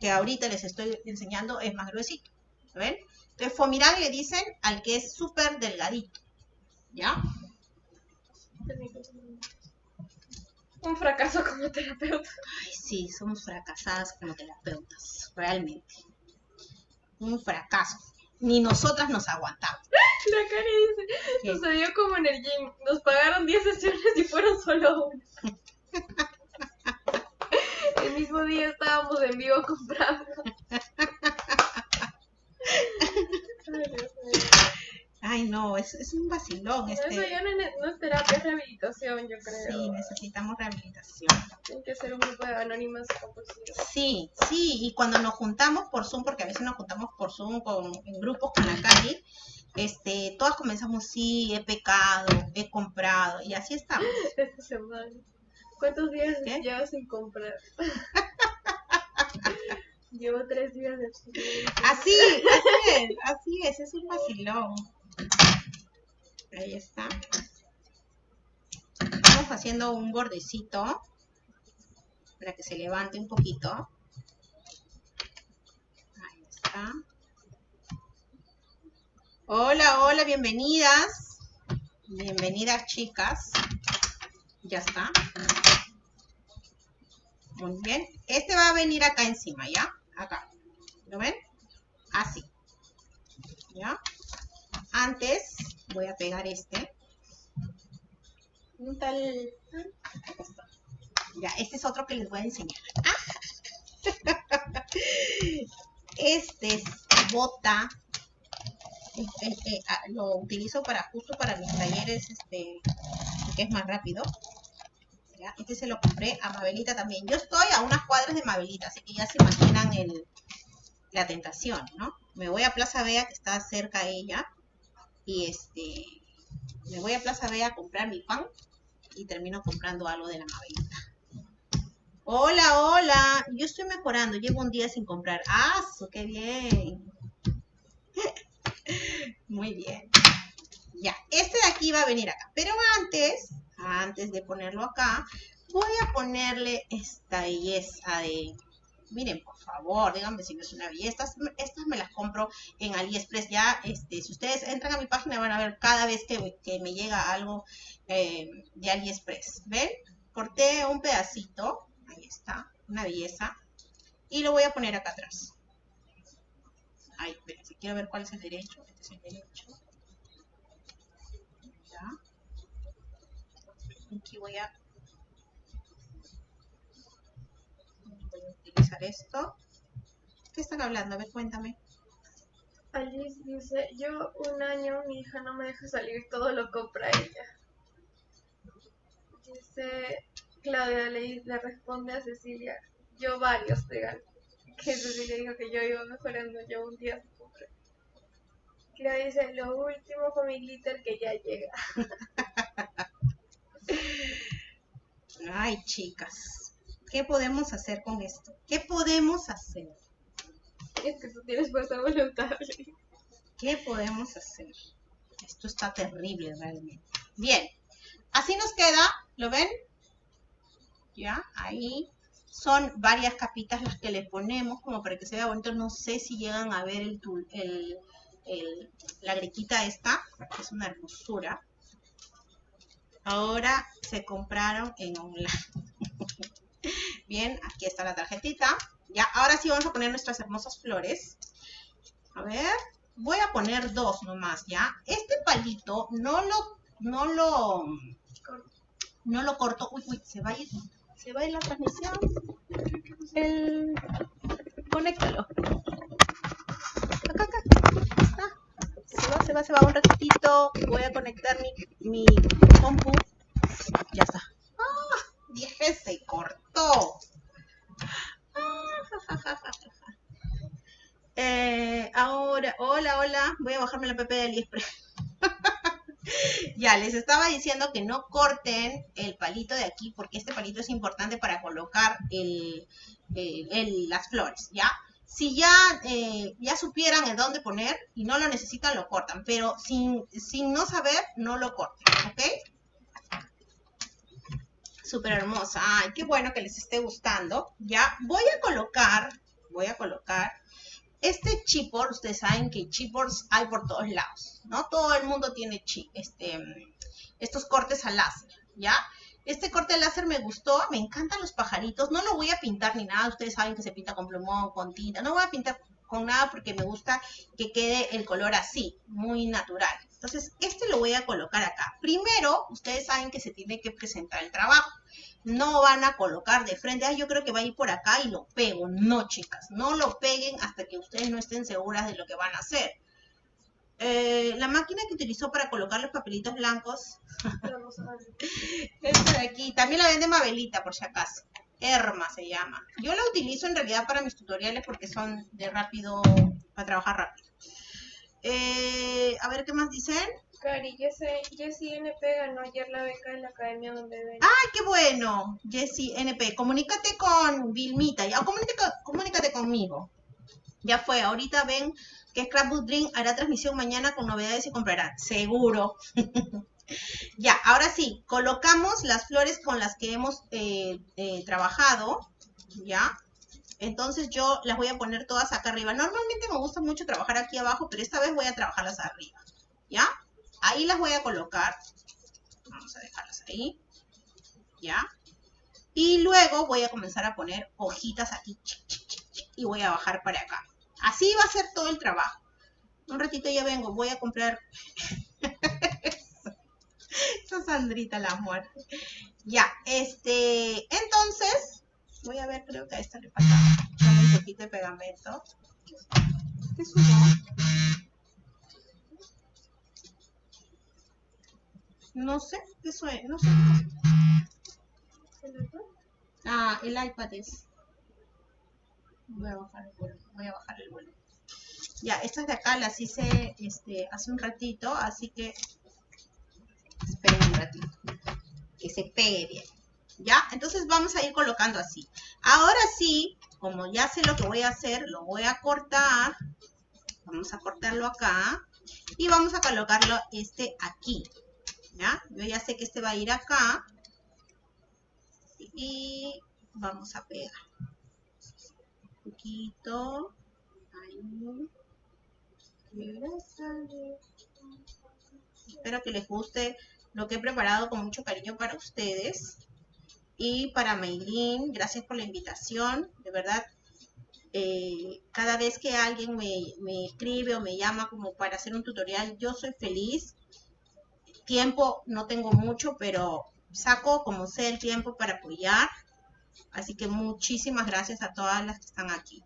que ahorita les estoy enseñando, es más gruesito. ¿Ven? Entonces, Fomirán le dicen al que es súper delgadito. ¿Ya? Un fracaso como terapeuta. Ay, sí, somos fracasadas como terapeutas, realmente. Un fracaso. Ni nosotras nos aguantamos. La Cari dice, ¿Qué? sucedió como en el gym. Nos pagaron 10 sesiones y fueron solo una. El mismo día estábamos en vivo comprando. Ay, Dios mío. Ay, no, es, es un vacilón Eso este. ya no es, no es terapia, es rehabilitación, yo creo. Sí, necesitamos rehabilitación. Tiene que ser un grupo de anónimas compulsivas. Sí, sí, y cuando nos juntamos por Zoom, porque a veces nos juntamos por Zoom con, en grupos con la calle, este, todas comenzamos, sí, he pecado, he comprado, y así estamos. Esta semana. ¿Cuántos días ¿Qué? llevas sin comprar? Llevo tres días de. Así, así es, así es, es un vacilón. Ahí está. Estamos haciendo un bordecito para que se levante un poquito. Ahí está. Hola, hola, bienvenidas. Bienvenidas, chicas. Ya está. Muy bien. Este va a venir acá encima, ¿ya? Acá. ¿Lo ven? Así. ¿Ya? Antes voy a pegar este. Un tal... Está. Ya, este es otro que les voy a enseñar. Este es bota. Ah, lo utilizo para justo para mis talleres, este, que es más rápido. Este se lo compré a Mabelita también. Yo estoy a unas cuadras de Mabelita, así que ya se imaginan el, la tentación, ¿no? Me voy a Plaza Vea, que está cerca a ella, y este, me voy a Plaza Vea a comprar mi pan y termino comprando algo de la Mabelita. Hola, hola, yo estoy mejorando, llevo un día sin comprar. ¡Ah, qué bien! Muy bien. Ya, este de aquí va a venir acá. Pero antes, antes de ponerlo acá, voy a ponerle esta belleza de... Miren, por favor, díganme si no es una belleza. Estas, estas me las compro en AliExpress. Ya, este, si ustedes entran a mi página van a ver cada vez que, me llega algo eh, de AliExpress. ¿Ven? Corté un pedacito. Ahí está, una belleza. Y lo voy a poner acá atrás. Ay, esperen, si quiero ver cuál es el derecho. Este es el derecho. Aquí voy a, utilizar esto. ¿Qué están hablando? A ver, cuéntame. Alice dice, yo un año mi hija no me deja salir, todo lo compra ella. Dice Claudia le, le responde a Cecilia, yo varios regalos. Que Cecilia dijo que yo iba mejorando, yo un día se compré. Claudia dice, lo último con mi glitter que ya llega. Ay, chicas, ¿qué podemos hacer con esto? ¿Qué podemos hacer? Es que tú tienes fuerza de voluntad. ¿Qué podemos hacer? Esto está terrible realmente. Bien, así nos queda, ¿lo ven? Ya, ahí son varias capitas las que le ponemos como para que se vea bonito. No sé si llegan a ver el, el, el- la grequita esta, que es una hermosura. Ahora se compraron en online. Bien, aquí está la tarjetita. Ya, ahora sí vamos a poner nuestras hermosas flores. A ver, voy a poner dos nomás, ¿ya? Este palito no lo, no lo, no lo corto. Uy, uy, se va a ir, se va a ir la transmisión. El, conéctalo. Acá, acá. Se va, se va, se va un ratito. Voy a conectar mi, mi compu. Ya está. Dije, se cortó. Eh, ahora, hola, hola, voy a bajarme la app de AliExpress. ya, les estaba diciendo que no corten el palito de aquí porque este palito es importante para colocar las flores, ¿ya? Si ya, eh, ya supieran en dónde poner y no lo necesitan, lo cortan, pero sin, sin no saber, no lo corten, ¿ok? Súper hermosa. Ay, qué bueno que les esté gustando. Ya, voy a colocar, voy a colocar este chipboard, ustedes saben que chipboards hay por todos lados, ¿no? Todo el mundo tiene chi- este, estos cortes al láser, ¿ya? Este corte láser me gustó, me encantan los pajaritos, no lo voy a pintar ni nada, ustedes saben que se pinta con plumón, con tinta, no voy a pintar con nada porque me gusta que quede el color así, muy natural. Entonces, este lo voy a colocar acá. Primero, ustedes saben que se tiene que presentar el trabajo. No van a colocar de frente, ah, yo creo que va a ir por acá y lo pego. No, chicas, no lo peguen hasta que ustedes no estén seguras de lo que van a hacer. Eh, la máquina que utilizó para colocar los papelitos blancos, esta de aquí, también la vende Mabelita por si acaso. Erma se llama. Yo la utilizo en realidad para mis tutoriales porque son de rápido, para trabajar rápido. Eh, a ver qué más dicen. Cari, Jessie Jessie NP ganó ayer la beca de la academia donde ven. ¡Ay, qué bueno! Jessy NP, comunícate con Vilmita, ya, comunícate, comunícate conmigo. Ya fue, ahorita ven que Scrapbook Dream hará transmisión mañana con novedades y comprarán, seguro. ya, ahora sí, colocamos las flores con las que hemos eh, eh, trabajado, ya. Entonces yo las voy a poner todas acá arriba. Normalmente me gusta mucho trabajar aquí abajo, pero esta vez voy a trabajarlas arriba, ¿ya? Ahí las voy a colocar. Vamos a dejarlas ahí. ¿Ya? Y luego voy a comenzar a poner hojitas aquí. y voy a bajar para acá. Así va a ser todo el trabajo. Un ratito ya vengo. Voy a comprar... Esa Sandrita la muerte. Ya, este... Entonces... Voy a ver, creo que a esta le falta un poquito de pegamento. ¿Qué subió? No sé, ¿qué suena? No sé. Ah, el iPad es. Voy a bajar el volumen. Voy a bajar el volumen. Ya, estas de acá las hice este, hace un ratito, así que esperen un ratito. Que se pegue bien. ¿Ya? Entonces vamos a ir colocando así. Ahora sí, como ya sé lo que voy a hacer, lo voy a cortar. Vamos a cortarlo acá. Y vamos a colocarlo este aquí. ¿Ya? Yo ya sé que este va a ir acá. Y vamos a pegar. Un poquito. Ahí. Espero que les guste lo que he preparado con mucho cariño para ustedes. Y para Maylin, gracias por la invitación. De verdad, eh, cada vez que alguien me, me escribe o me llama como para hacer un tutorial, yo soy feliz. Tiempo no tengo mucho, pero saco como sé el tiempo para apoyar. Así que muchísimas gracias a todas las que están aquí.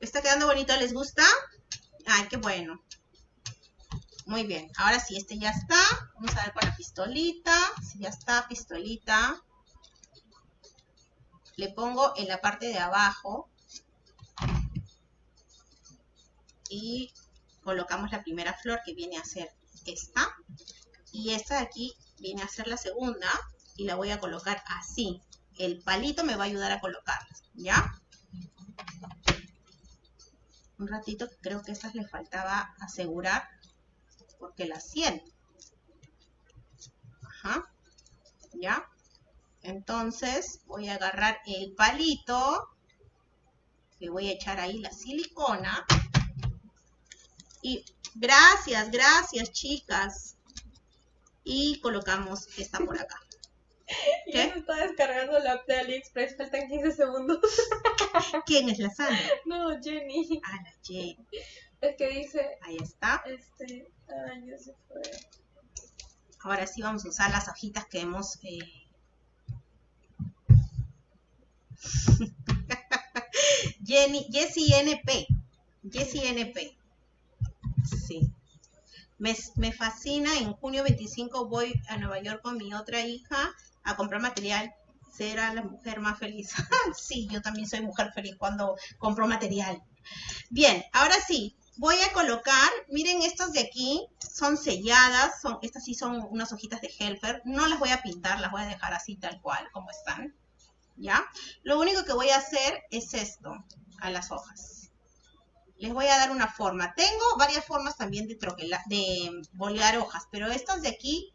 ¿Está quedando bonito? ¿Les gusta? Ay, qué bueno. Muy bien, ahora sí, este ya está. Vamos a ver con la pistolita. Si ya está, pistolita. Le pongo en la parte de abajo. Y colocamos la primera flor que viene a ser esta. Y esta de aquí viene a ser la segunda. Y la voy a colocar así. El palito me va a ayudar a colocarla, ¿ya? Un ratito, creo que estas le faltaba asegurar porque la siento. Ajá. ¿Ya? Entonces voy a agarrar el palito, le voy a echar ahí la silicona. Y gracias, gracias chicas. Y colocamos esta por acá. Ya se está descargando la app de AliExpress, faltan 15 segundos. ¿Quién es la Sandra? No, Jenny. Ah, la Jenny. Es que dice, Ahí está. este, ya se fue. Ahora sí vamos a usar las hojitas que hemos... eh, Jenny, Jessie NP. Jessie NP. Sí. Me, me fascina. En junio 25 voy a Nueva York con mi otra hija a comprar material. Será la mujer más feliz. sí, yo también soy mujer feliz cuando compro material. Bien, ahora sí, voy a colocar, miren estas de aquí, son selladas, son, estas sí son unas hojitas de Helfer, no las voy a pintar, las voy a dejar así tal cual, como están, ¿ya? Lo único que voy a hacer es esto, a las hojas. Les voy a dar una forma. Tengo varias formas también de, troquela, de bolear hojas, pero estas de aquí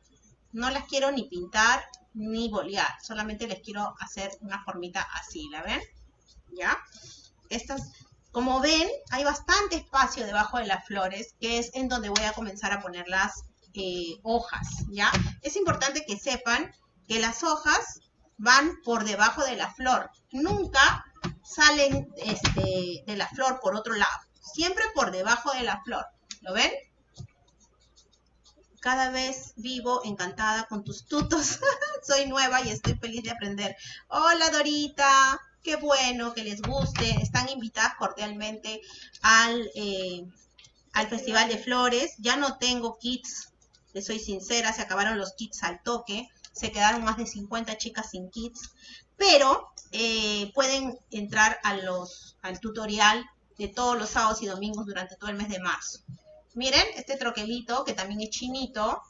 no las quiero ni pintar ni bolear, solamente les quiero hacer una formita así, ¿la ven? ¿Ya? Estas como ven, hay bastante espacio debajo de las flores, que es en donde voy a comenzar a poner las eh, hojas, ¿ya? Es importante que sepan que las hojas van por debajo de la flor. Nunca salen este, de la flor por otro lado. Siempre por debajo de la flor. ¿Lo ven? Cada vez vivo encantada con tus tutos. Soy nueva y estoy feliz de aprender. Hola Dorita. Qué bueno que les guste. Están invitadas cordialmente al, eh, al Festival de Flores. Ya no tengo kits, les soy sincera, se acabaron los kits al toque. Se quedaron más de 50 chicas sin kits. Pero eh, pueden entrar los, al tutorial de todos los sábados y domingos durante todo el mes de marzo. Miren, este troquelito que también es chinito,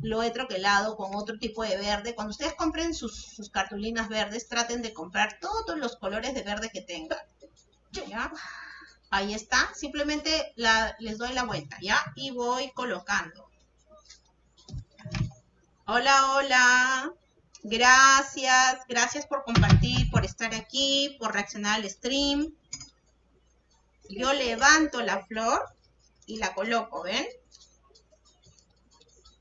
lo he troquelado con otro tipo de verde. Cuando ustedes compren sus, cartulinas verdes, traten de comprar todos los colores de verde que tengan. ¿Ya? Ahí está. Simplemente les doy la vuelta, ¿ya? Y voy colocando. Hola, hola. Gracias. Gracias por compartir, por estar aquí, por reaccionar al stream. Yo levanto la flor y la coloco, ¿ven?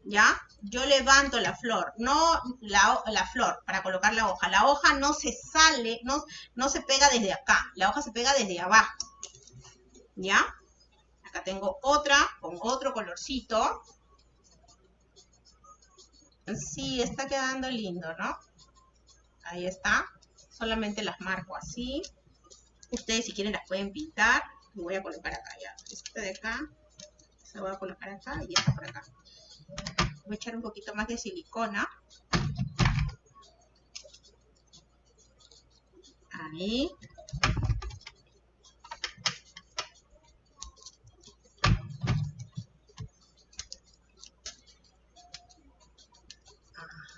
¿Ya? Yo levanto la flor, no la, la, flor para colocar la hoja. La hoja no se sale, no, no se pega desde acá, la hoja se pega desde abajo, ¿ya? Acá tengo otra con otro colorcito. Sí, está quedando lindo, ¿no? Ahí está. Solamente las marco así. Ustedes si quieren las pueden pintar. Lo voy a colocar acá ya. Esta de acá. Se voy a colocar acá y esta por acá. Voy a echar un poquito más de silicona. Ahí.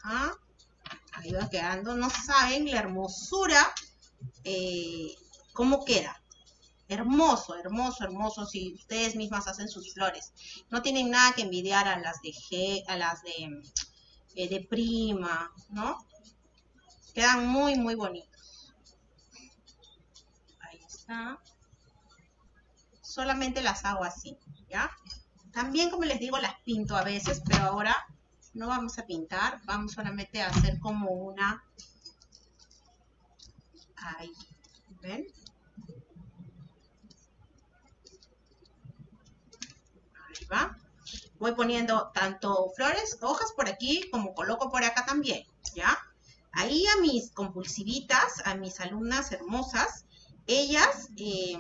Ajá. Ahí va quedando. No saben la hermosura, eh, cómo queda. Hermoso, hermoso, hermoso. Si ustedes mismas hacen sus flores. No tienen nada que envidiar a las de G, a las de, eh, de prima, ¿no? Quedan muy, muy bonitos. Ahí está. Solamente las hago así, ¿ya? También, como les digo, las pinto a veces, pero ahora no vamos a pintar. Vamos solamente a hacer como una... Ahí, ¿ven? Voy poniendo tanto flores, hojas por aquí, como coloco por acá también, ¿ya? Ahí a mis compulsivitas, a mis alumnas hermosas, ellas eh,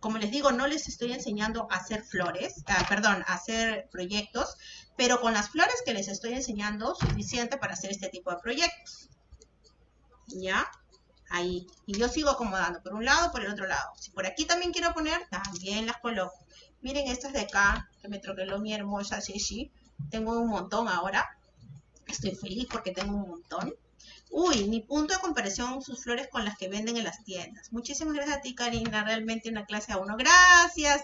como les digo, no les estoy enseñando a hacer flores, ah, perdón, a hacer proyectos, pero con las flores que les estoy enseñando, suficiente para hacer este tipo de proyectos. ¿Ya? Ahí. Y yo sigo acomodando por un lado, por el otro lado. Si por aquí también quiero poner, también las coloco. Miren estas de acá, que me troqueló mi hermosa Shishi. Tengo un montón ahora. Estoy feliz porque tengo un montón. Uy, mi punto de comparación, sus flores con las que venden en las tiendas. Muchísimas gracias a ti, Karina. Realmente una clase a uno. Gracias.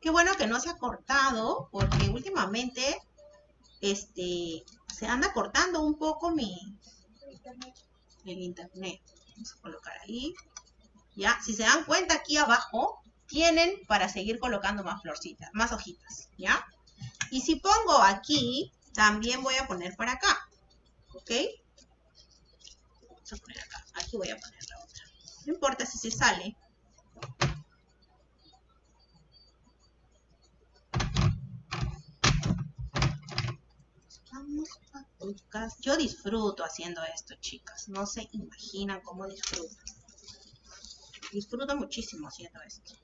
Qué bueno que no se ha cortado, porque últimamente este, se anda cortando un poco mi el internet. Vamos a colocar ahí. Ya, si se dan cuenta aquí abajo, tienen para seguir colocando más florcitas, más hojitas, ¿ya? Y si pongo aquí, también voy a poner para acá, ¿ok? Vamos a poner acá, aquí voy a poner la otra. No importa si se sale. Vamos a. Yo disfruto haciendo esto, chicas. No se imaginan cómo disfruto. Disfruto muchísimo haciendo esto.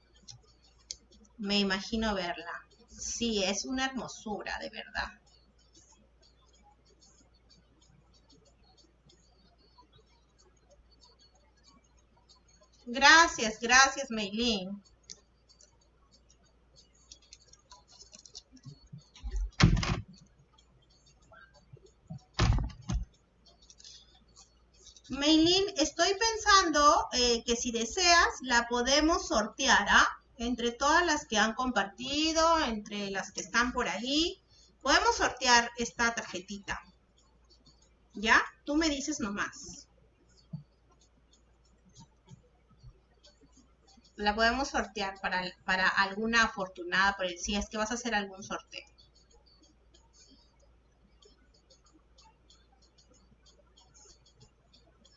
Me imagino verla. Sí, es una hermosura, de verdad. Gracias, gracias, Meilín. Meilín, estoy pensando eh, que si deseas la podemos sortear, ¿ah? Entre todas las que han compartido, entre las que están por ahí, podemos sortear esta tarjetita. ¿Ya? Tú me dices nomás. La podemos sortear para, para alguna afortunada, por si es que vas a hacer algún sorteo.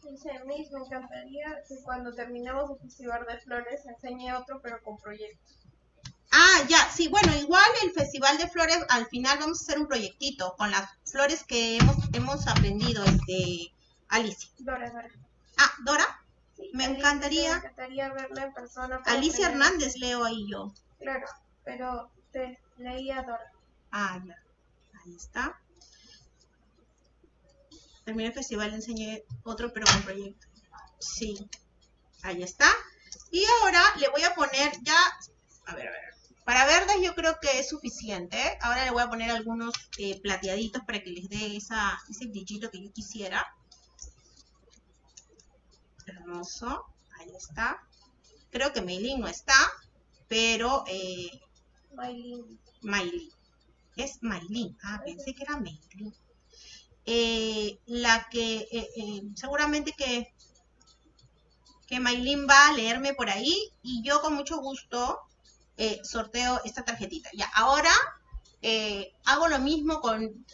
Dice Miss, me encantaría que cuando terminemos el Festival de Flores enseñe otro, pero con proyectos. Ah, ya, sí, bueno, igual el Festival de Flores, al final vamos a hacer un proyectito con las flores que hemos, hemos aprendido, este, Alicia. Dora, Dora. Ah, Dora, Sí, Me Alicia, encantaría- Me encantaría verla en persona. Alicia. Hernández leo ahí yo. Claro, pero te leía Dora. Ah, ya, ahí está. Terminé el festival, enseñé otro, pero con proyecto. Sí, ahí está. Y ahora le voy a poner ya, a ver, a ver. Para verdes yo creo que es suficiente. Ahora le voy a poner algunos eh, plateaditos para que les dé esa, ese brillito que yo quisiera. Hermoso. Ahí está. Creo que Meilin no está, pero eh, Maylin. Maylin. Es Maylin. Ah, pensé que era Maylin. Eh, la que eh, eh, seguramente que, que Maylin va a leerme por ahí y yo con mucho gusto sorteo esta tarjetita. Ya, ahora hago lo mismo con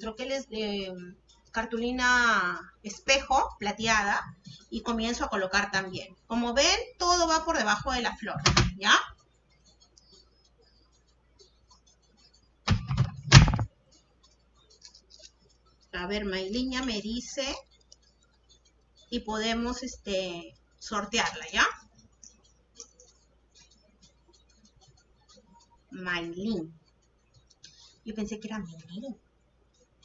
troqueles de cartulina espejo plateada y comienzo a colocar también. Como ven, todo va por debajo de la flor, ¿ya? A ver, Maylin ya me dice y podemos este sortearla, ¿ya? Maylin. Yo pensé que era Maylin.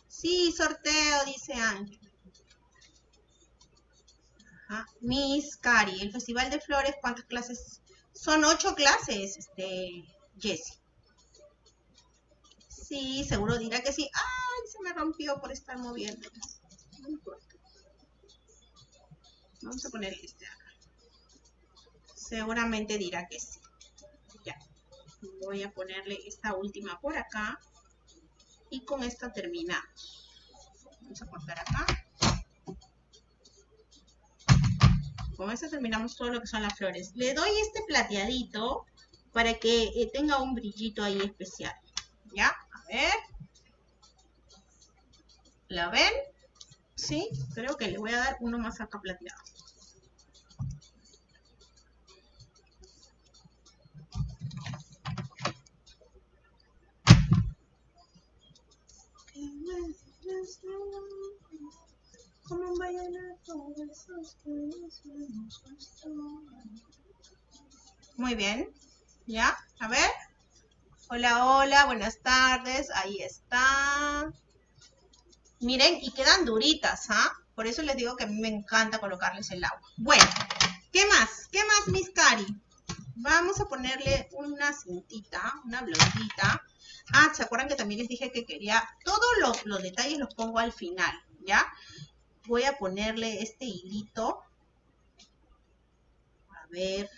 Sí, sorteo, dice Ángel. Ajá. Miss Cari, el Festival de Flores, ¿cuántas clases? Son ocho clases, este, Jessie. Sí, seguro dirá que sí. ¡Ay, se me rompió por estar moviendo! No importa. Vamos a poner este acá. Seguramente dirá que sí. Ya. Voy a ponerle esta última por acá. Y con esta terminamos. Vamos a cortar acá. Con esta terminamos todo lo que son las flores. Le doy este plateadito para que eh, tenga un brillito ahí especial. ¿Ya? Ver. ¿La ven? Sí, creo que le voy a dar uno más acá plateado. Como un vallenato, que. Muy bien. ¿Ya? A ver. Hola, hola, buenas tardes. Ahí está. Miren, y quedan duritas, ¿ah? Por eso les digo que a mí me encanta colocarles el agua. Bueno, ¿qué más? ¿Qué más, Miss Cari? Vamos a ponerle una cintita, una blondita. Ah, ¿se acuerdan que también les dije que quería... Todos los, los detalles los pongo al final, ¿ya? Voy a ponerle este hilito. A ver...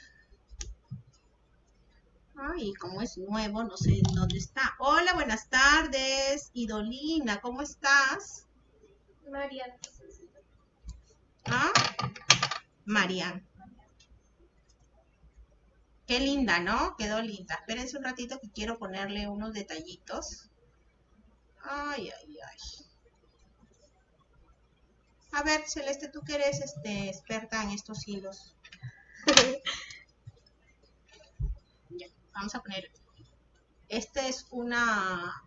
Ay, como es nuevo, no sé dónde está. Hola, buenas tardes. Idolina, ¿cómo estás? Mariana. ¿Ah? Marian. Qué linda, ¿no? Quedó linda. Espérense un ratito que quiero ponerle unos detallitos. Ay, ay, ay. A ver, Celeste, tú que eres este, experta en estos hilos. vamos a poner. Esta es una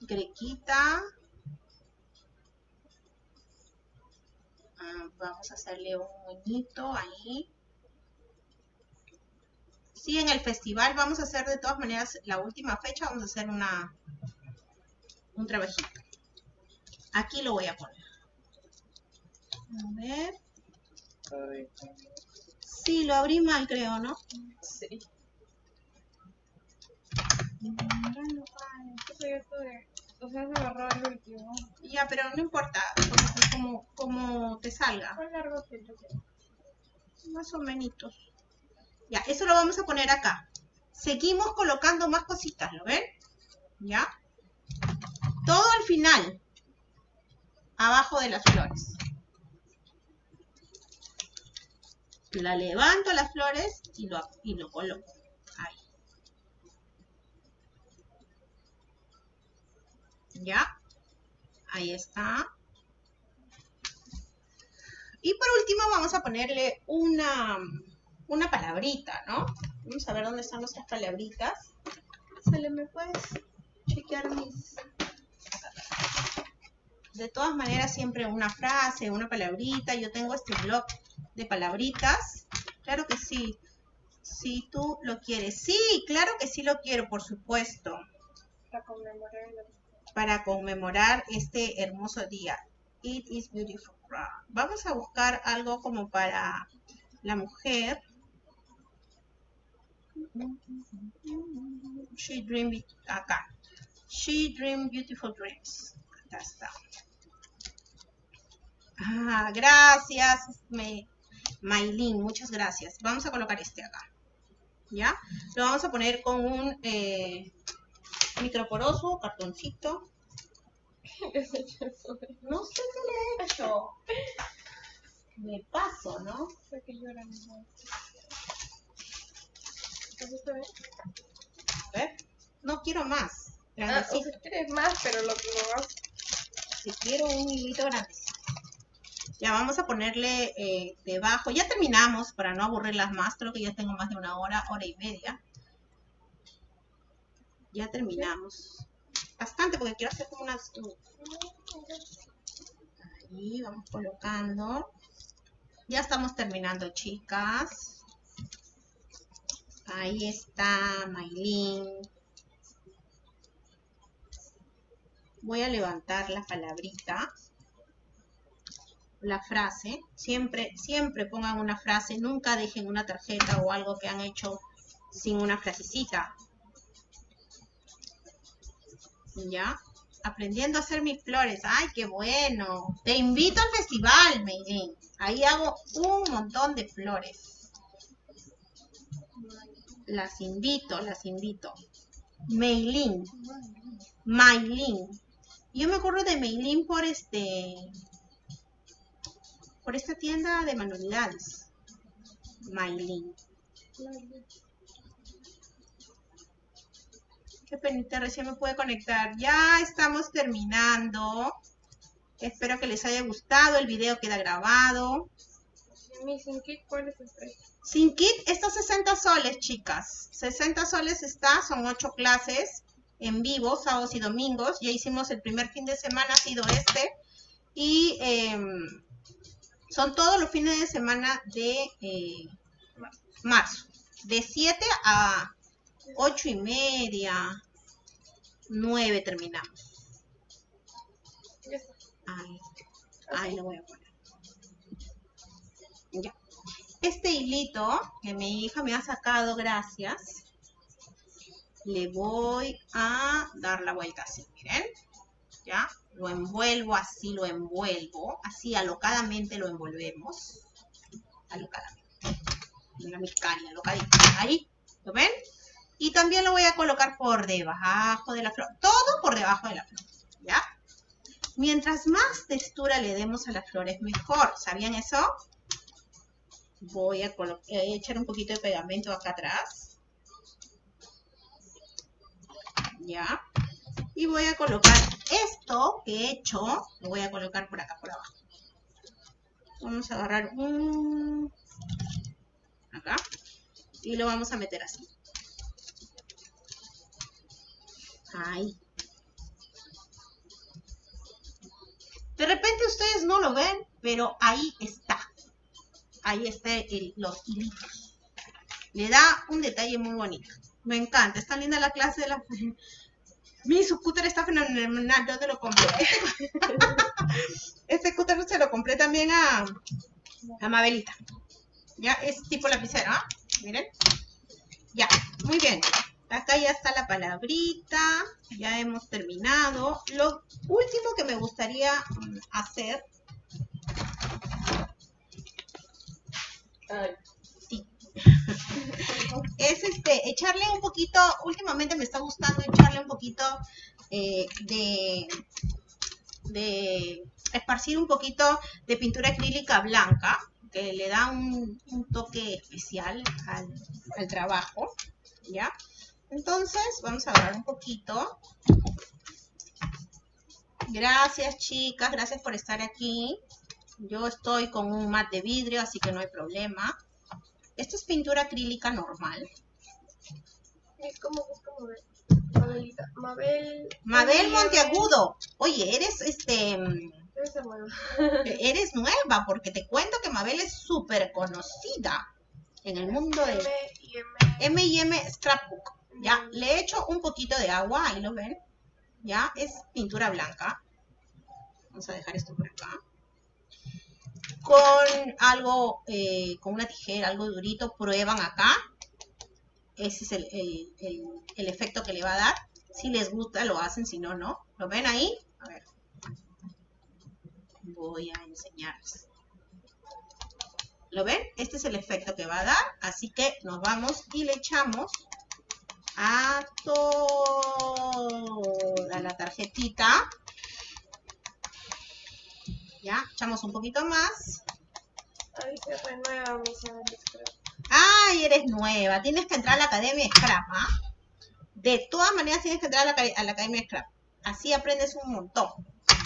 grequita. Ah, vamos a hacerle un moñito ahí. Sí, en el festival vamos a hacer de todas maneras, la última fecha vamos a hacer una un trabajito. Aquí lo voy a poner. A ver. Sí, lo abrí mal, creo, ¿no? Sí. Ya, pero no importa, como, como te salga. ¿Cuán largo que yo Más o menos. Ya, eso lo vamos a poner acá. Seguimos colocando más cositas, ¿lo ven? ¿Ya? Todo al final. Abajo de las flores. La levanto las flores y lo, y lo coloco. Ahí. ¿Ya? Ahí está. Y por último vamos a ponerle una, una palabrita, ¿no? Vamos a ver dónde están nuestras palabritas. ¿Se me puedes chequear mis... De todas maneras, siempre una frase, una palabrita. Yo tengo este blog de palabritas. Claro que sí. Si tú lo quieres. Sí, claro que sí lo quiero, por supuesto. Para conmemorar Para conmemorar este hermoso día. It is beautiful. Vamos a buscar algo como para la mujer. She dreamed acá. She dreamed beautiful dreams. Acá está. Ah, gracias, me, Maylin, muchas gracias. Vamos a colocar este acá. ¿Ya? Lo vamos a poner con un eh, microporoso, cartoncito. No sé qué le he hecho. Me paso, ¿no? A ver. No quiero más. Ah, o Grandecito. sea, quieres más, pero lo que lo Si quiero un hilito grande. Ya vamos a ponerle eh, debajo. Ya terminamos para no aburrirlas más. Creo que ya tengo más de una hora, hora y media. Ya terminamos. Bastante porque quiero hacer como unas... Ahí vamos colocando. Ya estamos terminando, chicas. Ahí está Maylin. Voy a levantar la palabrita la frase, siempre, siempre pongan una frase, nunca dejen una tarjeta o algo que han hecho sin una frasecita. ¿Ya? Aprendiendo a hacer mis flores. ¡Ay, qué bueno! Te invito al festival, Meilín. Ahí hago un montón de flores. Las invito, las invito. Meilín. Maylin. Yo me acuerdo de Meilín por este por esta tienda de manualidades. Maylin. Qué penita, recién me pude conectar. Ya estamos terminando. Espero que les haya gustado. El video queda grabado. Sin kit, ¿cuál es el precio? Sin kit, estos 60 soles, chicas. 60 soles está, son 8 clases en vivo, sábados y domingos. Ya hicimos el primer fin de semana, ha sido este. Y em, son todos los fines de semana de eh, marzo. De 7 a ocho y media, nueve terminamos. Ya está. Ahí, ahí lo voy a poner. Este hilito que mi hija me ha sacado, gracias, le voy a dar la vuelta así, miren. ¿Ya? Lo envuelvo así, lo envuelvo. Así alocadamente lo envolvemos. Alocadamente. Mira mi cari, alocadito. Ahí, ¿lo ven? Y también lo voy a colocar por debajo de la flor. Todo por debajo de la flor, ¿ya? Mientras más textura le demos a las flores, mejor. ¿Sabían eso? Voy a eh, echar un poquito de pegamento acá atrás. Ya. Y voy a colocar esto que he hecho, lo voy a colocar por acá, por abajo. Vamos a agarrar un... Acá. Y lo vamos a meter así. Ahí. De repente ustedes no lo ven, pero ahí está. Ahí está el- los hilitos. Le da un detalle muy bonito. Me encanta. Está linda la clase de la... Mi scooter está fenomenal. ¿Dónde lo compré? Este scooter se lo compré también a, a Mabelita. Ya, es tipo lapicero, ¿ah? Miren. Ya, muy bien. Acá ya está la palabrita. Ya hemos terminado. Lo último que me gustaría mm, hacer. Sí. es este, echarle un poquito, últimamente me está gustando echarle un poquito eh, de, de esparcir un poquito de pintura acrílica blanca, que le da un, un toque especial al, al trabajo, ¿ya? Entonces, vamos a agarrar un poquito. Gracias, chicas, gracias por estar aquí. Yo estoy con un mat de vidrio, así que no hay problema. Esto es pintura acrílica normal. Es como, es como de Mabelita. Mabel. Mabel Monteagudo. Oye, eres este mm, eres nueva porque te cuento que Mabel es súper conocida en el mundo de M y M. M y M Scrapbook. Ya, le he hecho un poquito de agua, ahí lo ven. Ya, es pintura blanca. Vamos a dejar esto por acá. Con algo, eh, con una tijera, algo durito, prueban acá. Ese es el, el- el- el efecto que le va a dar. Si les gusta, lo hacen, si no, no. ¿Lo ven ahí? A ver. Voy a enseñarles. ¿Lo ven? Este es el efecto que va a dar. Así que nos vamos y le echamos a toda la tarjetita. Ya, echamos un poquito más. Ay, se renueva mi. Ay, eres nueva. Tienes que entrar a la Academia Scrap, ¿ah? De todas maneras tienes que entrar a la, a la Academia Scrap. Así aprendes un montón.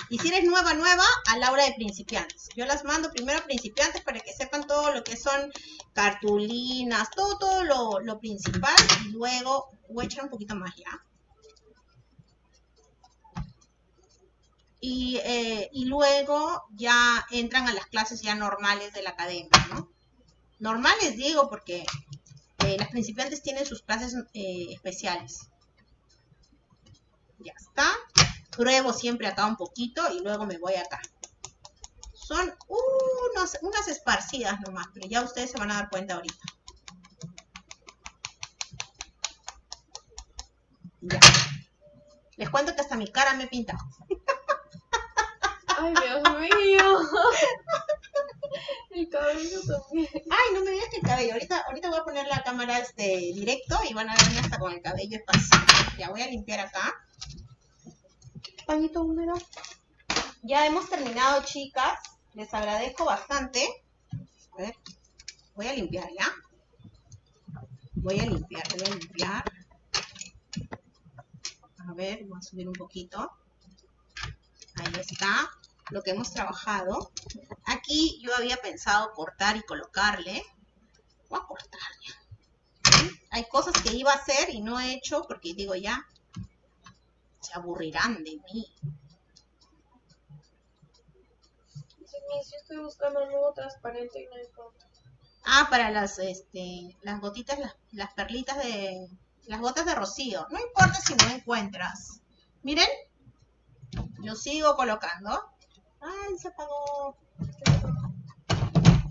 Y si eres nueva, nueva, a la hora de principiantes. Yo las mando primero a principiantes para que sepan todo lo que son cartulinas, todo, lo, lo principal. Y luego voy a echar un poquito más ya. Y, eh, y luego ya entran a las clases ya normales de la academia, ¿no? Normales digo porque eh, las principiantes tienen sus clases eh, especiales. Ya está. Pruebo siempre acá un poquito y luego me voy acá. Son unos, unas esparcidas nomás, pero ya ustedes se van a dar cuenta ahorita. Ya. Les cuento que hasta mi cara me he pintado. Ay, Dios mío. El cabello también. Ay, no me digas que el cabello. Ahorita, ahorita voy a poner la cámara este directo y van a verme hasta con el cabello esparcido. Ya voy a limpiar acá. Pañito húmedo. Ya hemos terminado, chicas. Les agradezco bastante. A ver, voy a limpiar ya. Voy a limpiar, voy a limpiar. A ver, voy a subir un poquito. Ahí está lo que hemos trabajado. Aquí yo había pensado cortar y colocarle. Voy a cortar ya. Hay cosas que iba a hacer y no he hecho porque digo ya, se aburrirán de mí. Dice, "Miss, yo estoy buscando algo transparente y no encuentro. Ah, para las, este, las gotitas, las, las perlitas de, las gotas de rocío. No importa si no encuentras. Miren, yo sigo colocando. Ay, se apagó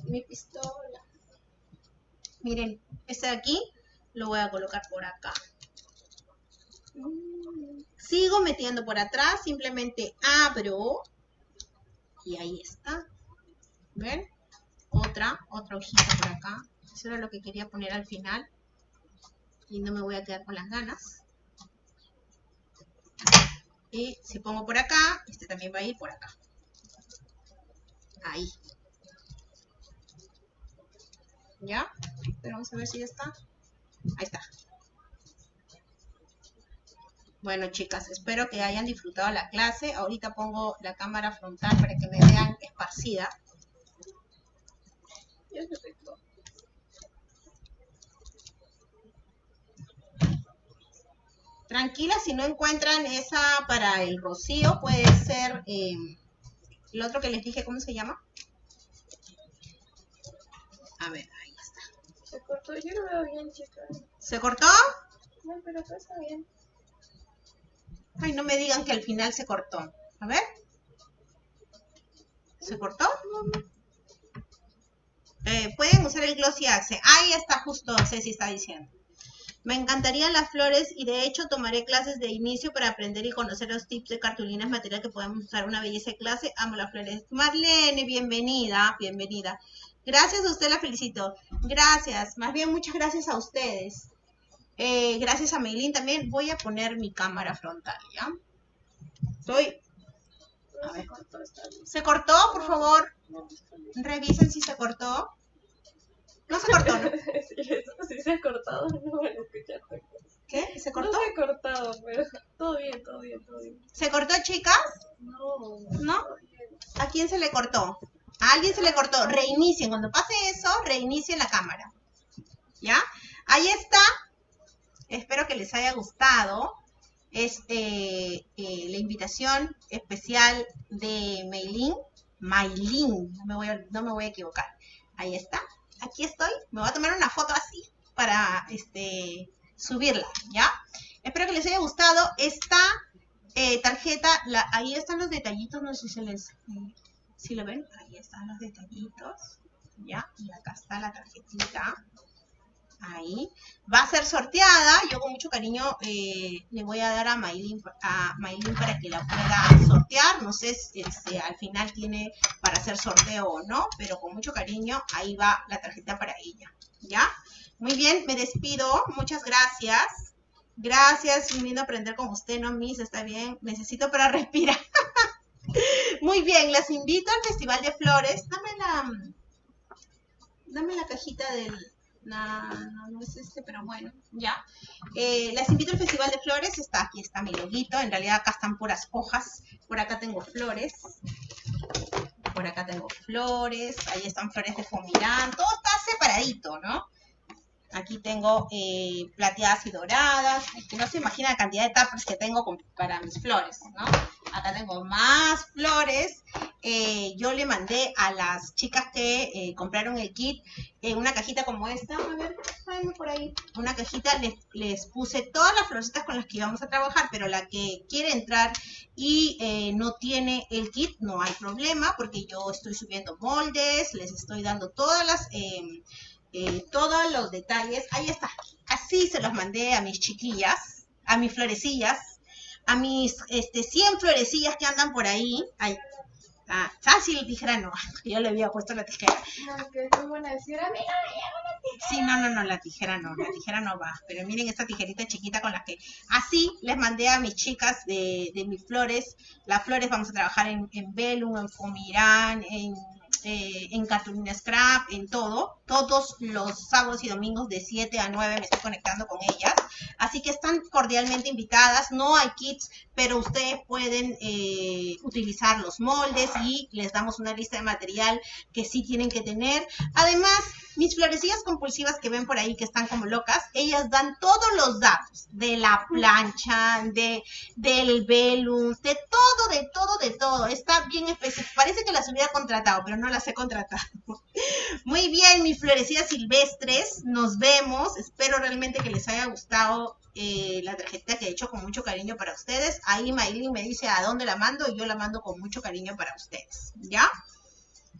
mi pistola. Miren, este de aquí lo voy a colocar por acá. Sigo metiendo por atrás, simplemente abro y ahí está. ¿Ven? Otra, otra hojita por acá. Eso era lo que quería poner al final. Y no me voy a quedar con las ganas. Y si pongo por acá, este también va a ir por acá. Ahí. ¿Ya? Pero vamos a ver si ya está. Ahí está. Bueno, chicas, espero que hayan disfrutado la clase. Ahorita pongo la cámara frontal para que me vean esparcida. Tranquila, si no encuentran esa para el rocío, puede ser eh, el otro que les dije, ¿cómo se llama? A ver, ahí está. Se cortó, yo lo veo bien, chicas. ¿Se cortó? No, pero todo está bien. Ay, no me digan que al final se cortó. A ver. ¿Se cortó? Eh, pueden usar el Glossy Axe. Ahí está justo, Ceci está diciendo. Me encantarían las flores y de hecho tomaré clases de inicio para aprender y conocer los tips de cartulinas, material que podemos usar. Una belleza de clase. Amo las flores. Marlene, bienvenida, bienvenida. Gracias a usted, la felicito. Gracias. Más bien, muchas gracias a ustedes. Eh, gracias a Meilín también. Voy a poner mi cámara frontal, ¿ya? Estoy... A ver. ¿Se cortó, por favor? Revisen si se cortó. No se cortó, ¿no? sí, se ha cortado, no van a escuchar. ¿Qué? ¿Se No cortó? se ha cortado, pero todo bien, todo bien, todo bien. ¿Se cortó, chicas? No, ¿No? ¿A quién se le cortó? A alguien se le cortó. Reinicien. Cuando pase eso, reinicien la cámara. ¿Ya? Ahí está. Espero que les haya gustado. Este, eh, la invitación especial de Maylin. Maylin. No me, voy a, no me voy a equivocar. Ahí está. Aquí estoy. Me voy a tomar una foto así para este, subirla. ¿Ya? Espero que les haya gustado. Esta eh, tarjeta, ahí están los detallitos. No sé si se les... eh, si lo ven, ahí están los detallitos, ¿ya? Y acá está la tarjetita, ahí. Va a ser sorteada, yo con mucho cariño eh, le voy a dar a Maylin, a Maylin para que la pueda sortear, no sé si si al final tiene para hacer sorteo o no, pero con mucho cariño ahí va la tarjeta para ella, ¿ya? Muy bien, me despido, muchas gracias. Gracias, lindo aprender con usted, no, Miss, está bien, necesito para respirar. Muy bien, las invito al Festival de Flores. Dame la, dame la cajita del... No, no, no es este, pero bueno, ya. Eh, las invito al Festival de Flores. Está aquí, está mi loguito. En realidad acá están puras hojas. Por acá tengo flores. Por acá tengo flores. Ahí están flores de fomirán. Todo está separadito, ¿no? Aquí tengo eh, plateadas y doradas. Es no se imagina la cantidad de tapas que tengo para mis flores, ¿no? Acá tengo más flores. Eh, yo le mandé a las chicas que eh, compraron el kit una cajita como esta. A ver, por ahí. Una cajita, les, les puse todas las florecitas con las que íbamos a trabajar, pero la que quiere entrar y no tiene el kit, no hay problema, porque yo estoy subiendo moldes, les estoy dando todas las... eh, todos los detalles. Ahí está. Así se los mandé a mis chiquillas, a mis florecillas, a mis este, 100 florecillas que andan por ahí. Ay, ah, fácil, tijera no. Yo le había puesto la tijera. No, que a Sí, no, no, no, la tijera no, la tijera no va. Pero miren esta tijerita chiquita con la que así les mandé a mis chicas de, de mis flores. Las flores vamos a trabajar en, en Velum, en Fomirán, en, eh, en Cartulina Scrap, en todo. Todos los sábados y domingos de 7 a 9 me estoy conectando con ellas. Así que están cordialmente invitadas. No hay kits, pero ustedes pueden eh, utilizar los moldes y les damos una lista de material que sí tienen que tener. Además, Mis florecillas compulsivas que ven por ahí que están como locas, ellas dan todos los datos de la plancha, de, del velum, de todo, de todo, de todo. Está bien específico. Parece que las hubiera contratado, pero no las he contratado. Muy bien, mis florecillas silvestres. Nos vemos. Espero realmente que les haya gustado eh, la tarjeta que he hecho con mucho cariño para ustedes. Ahí Maylin me dice a dónde la mando y yo la mando con mucho cariño para ustedes. ¿Ya?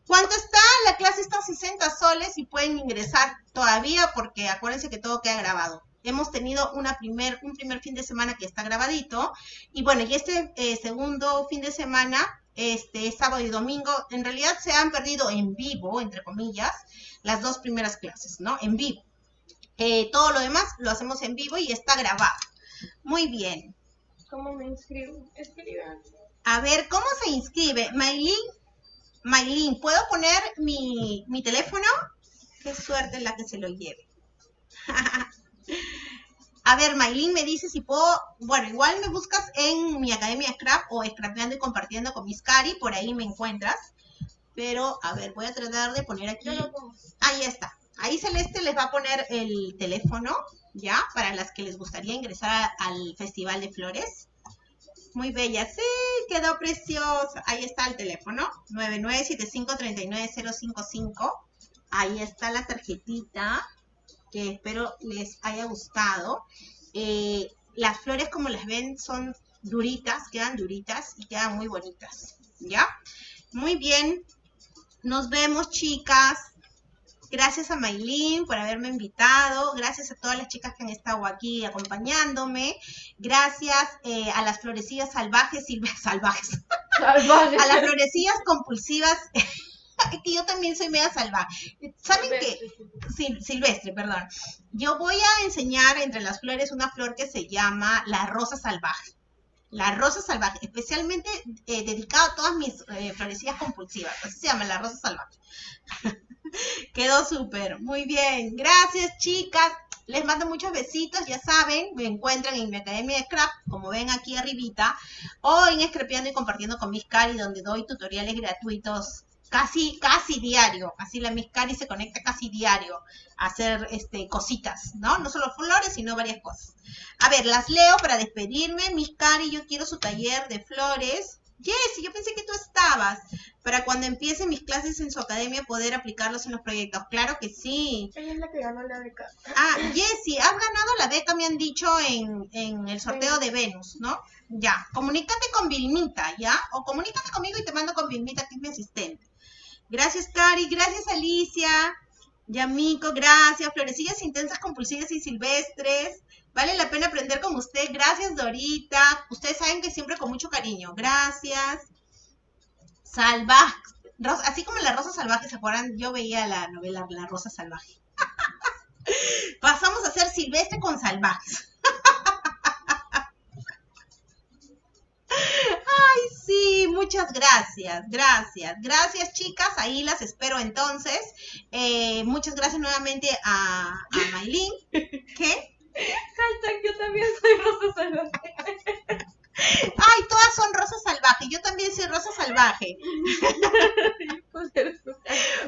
¿Cuánto está? La clase está a 60 soles y pueden ingresar todavía porque acuérdense que todo queda grabado. Hemos tenido una primer, un primer fin de semana que está grabadito y bueno, y este eh, segundo fin de semana, este sábado y domingo, en realidad se han perdido en vivo, entre comillas, las dos primeras clases, ¿no? En vivo. Eh, todo lo demás lo hacemos en vivo y está grabado. Muy bien. ¿Cómo me inscribo? Escriban. A ver, ¿cómo se inscribe? Maylin Maylin, ¿puedo poner mi, teléfono? Qué suerte la que se lo lleve. A ver, Maylin me dice si puedo, bueno, igual me buscas en mi academia Scrap o Scrapeando y compartiendo con mis cari, por ahí me encuentras. Pero, a ver, voy a tratar de poner aquí. Ahí está. Ahí Celeste les va a poner el teléfono, ¿ya? Para las que les gustaría ingresar al Festival de Flores. Muy bella. Sí, quedó preciosa. Ahí está el teléfono. 9975-39055. Ahí está la tarjetita. Que espero les haya gustado. Eh, las flores, como las ven, son duritas. Quedan duritas y quedan muy bonitas. ¿Ya? Muy bien. Nos vemos, chicas. Gracias a Maylin por haberme invitado. Gracias a todas las chicas que han estado aquí acompañándome. Gracias eh, a las florecillas salvajes, salvajes. salvajes. a las florecillas compulsivas. que yo también soy media salvaje. ¿Saben qué? silvestre, perdón. Yo voy a enseñar entre las flores una flor que se llama la rosa salvaje. La rosa salvaje, especialmente eh, dedicado a todas mis eh, florecillas compulsivas. Así se llama la rosa salvaje. Quedó súper. Muy bien. Gracias, chicas. Les mando muchos besitos, ya saben, me encuentran en mi academia de scrap, como ven aquí arribita, o en Scrapeando y compartiendo con Miss Cari, donde doy tutoriales gratuitos casi, casi diario. Así la Miss Cari se conecta casi diario a hacer este, cositas, ¿no? No solo flores, sino varias cosas. A ver, las leo para despedirme. Miss Cari, yo quiero su taller de flores. Jessy, yo pensé que tú estabas. Para cuando empiecen mis clases en su academia poder aplicarlos en los proyectos. Claro que sí. Ella es la que ganó la beca. Ah, Jessy, has ganado la beca, me han dicho, en, en el sorteo de Venus, ¿no? Ya, comunícate con Vilmita, ¿ya? O comunícate conmigo y te mando con Vilmita, que es mi asistente. Gracias, Cari. Gracias, Alicia. Yamico, gracias. Florecillas intensas, compulsivas y silvestres. Vale la pena aprender con usted. Gracias, Dorita. Ustedes saben que siempre con mucho cariño. Gracias. Salvaje. Así como la Rosa Salvaje, ¿se acuerdan? Yo veía la novela La Rosa Salvaje. Pasamos a ser silvestre con salvajes. Ay, sí, muchas gracias, gracias, gracias chicas, ahí las espero entonces. Eh, muchas gracias nuevamente a, a Maylin. ¿Qué? Hashtag yo también soy Rosa. Ay, todas son Rosa Salvaje. Yo también soy Rosa Salvaje.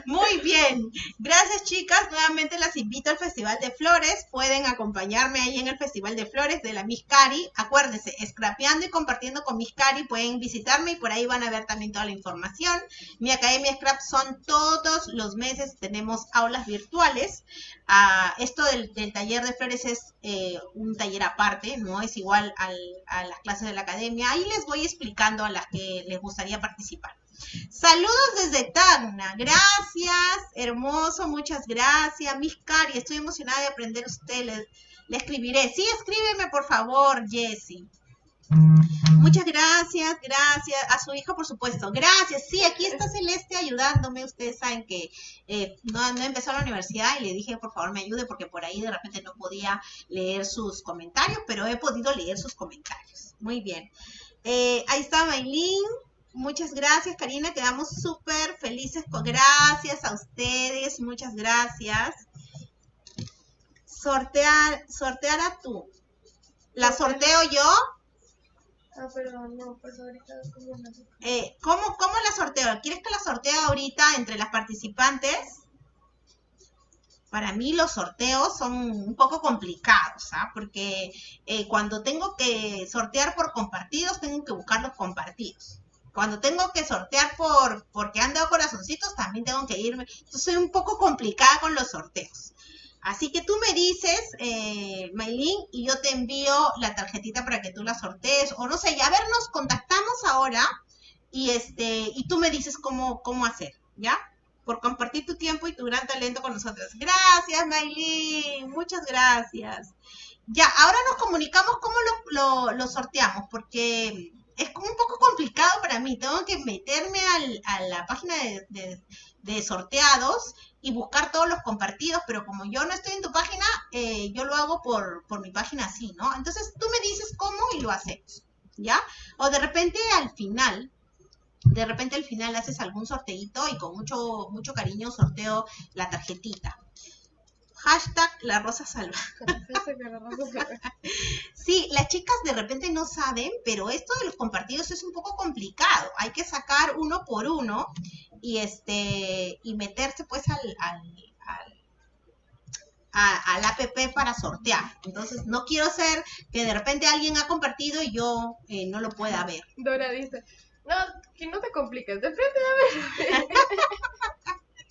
Muy bien. Gracias, chicas. Nuevamente las invito al Festival de Flores. Pueden acompañarme ahí en el Festival de Flores de la Miss Cari. Acuérdense, scrapeando y compartiendo con Miss Cari. Pueden visitarme y por ahí van a ver también toda la información. Mi Academia Scrap son todos los meses. Tenemos aulas virtuales. Ah, esto del, taller de flores es eh, un taller aparte, no es igual a las clases de la academia. Ahí les voy explicando a las que les gustaría participar. Saludos desde Tacna, gracias, hermoso, muchas gracias. Miss Cari, estoy emocionada de aprender usted, le, le escribiré. Sí, escríbeme por favor, Jessie. Muchas gracias, gracias. A su hijo, por supuesto. Gracias. Sí, aquí está Celeste ayudándome. Ustedes saben que eh, no, no empezó la universidad y le dije, por favor, me ayude porque por ahí de repente no podía leer sus comentarios, pero he podido leer sus comentarios. Muy bien. Eh, ahí está Maylin. Muchas gracias, Karina. Quedamos súper felices. Con, gracias a ustedes. Muchas gracias. Sortear, sortear a tú. ¿La sorteo yo? Ah, perdón, no, pues ahorita como eh, ¿cómo, ¿Cómo la sorteo? ¿Quieres que la sortee ahorita entre las participantes? para mí los sorteos son un poco complicados, ¿ah? Porque eh, cuando tengo que sortear por compartidos, tengo que buscar los compartidos. Cuando tengo que sortear por porque han dado corazoncitos, también tengo que irme. Entonces soy un poco complicada con los sorteos. Así que tú me dices, eh, Maylin, y yo te envío la tarjetita para que tú la sortees. O no sé, ya a ver, nos contactamos ahora y este y tú me dices cómo, cómo hacer, ¿ya? por compartir tu tiempo y tu gran talento con nosotros. Gracias, Maylin. Muchas gracias. Ya, ahora nos comunicamos cómo lo, sorteamos, porque es un poco complicado para mí. Tengo que meterme a la página de, sorteados y buscar todos los compartidos, pero como yo no estoy en tu página, eh, yo lo hago por, por mi página así, ¿no? Entonces tú me dices cómo y lo hacemos, ¿ya? O de repente al final de repente al final haces algún sorteito y con mucho, mucho cariño sorteo la tarjetita. Hashtag la rosa salva. sí, las chicas de repente no saben, pero esto de los compartidos es un poco complicado. Hay que sacar uno por uno y este y meterse pues al, al, al app para sortear. Entonces, no quiero ser que de repente alguien ha compartido y yo eh, no lo pueda ver. Dora dice, no, que no te compliques, de frente, a ver.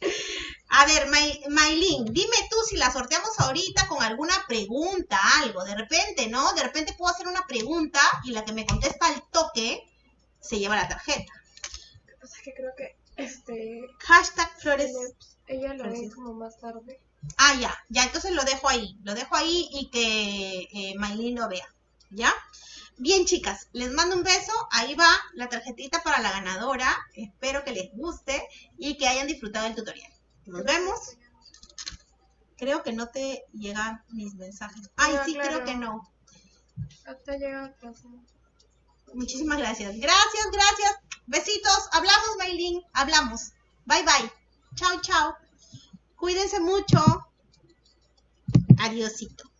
A ver, Maylin, dime tú si la sorteamos ahorita con alguna pregunta, algo, de repente, ¿no? De repente puedo hacer una pregunta y la que me contesta al toque se lleva la tarjeta. Lo que pasa es que creo que este... Hashtag Flores. Ella lo ve como más tarde. Ah, ya, ya, entonces lo dejo ahí, lo dejo ahí y que eh, Maylin lo vea, ¿ya? Bien, chicas, les mando un beso. Ahí va la tarjetita para la ganadora. Espero que les guste y que hayan disfrutado del tutorial. Nos vemos. Creo que no te llegan mis mensajes. Ay, sí, creo que no. Muchísimas gracias. Gracias, gracias. Besitos. Hablamos, Maylin. Hablamos. Bye, bye. Chao, chao. Cuídense mucho. Adiósito.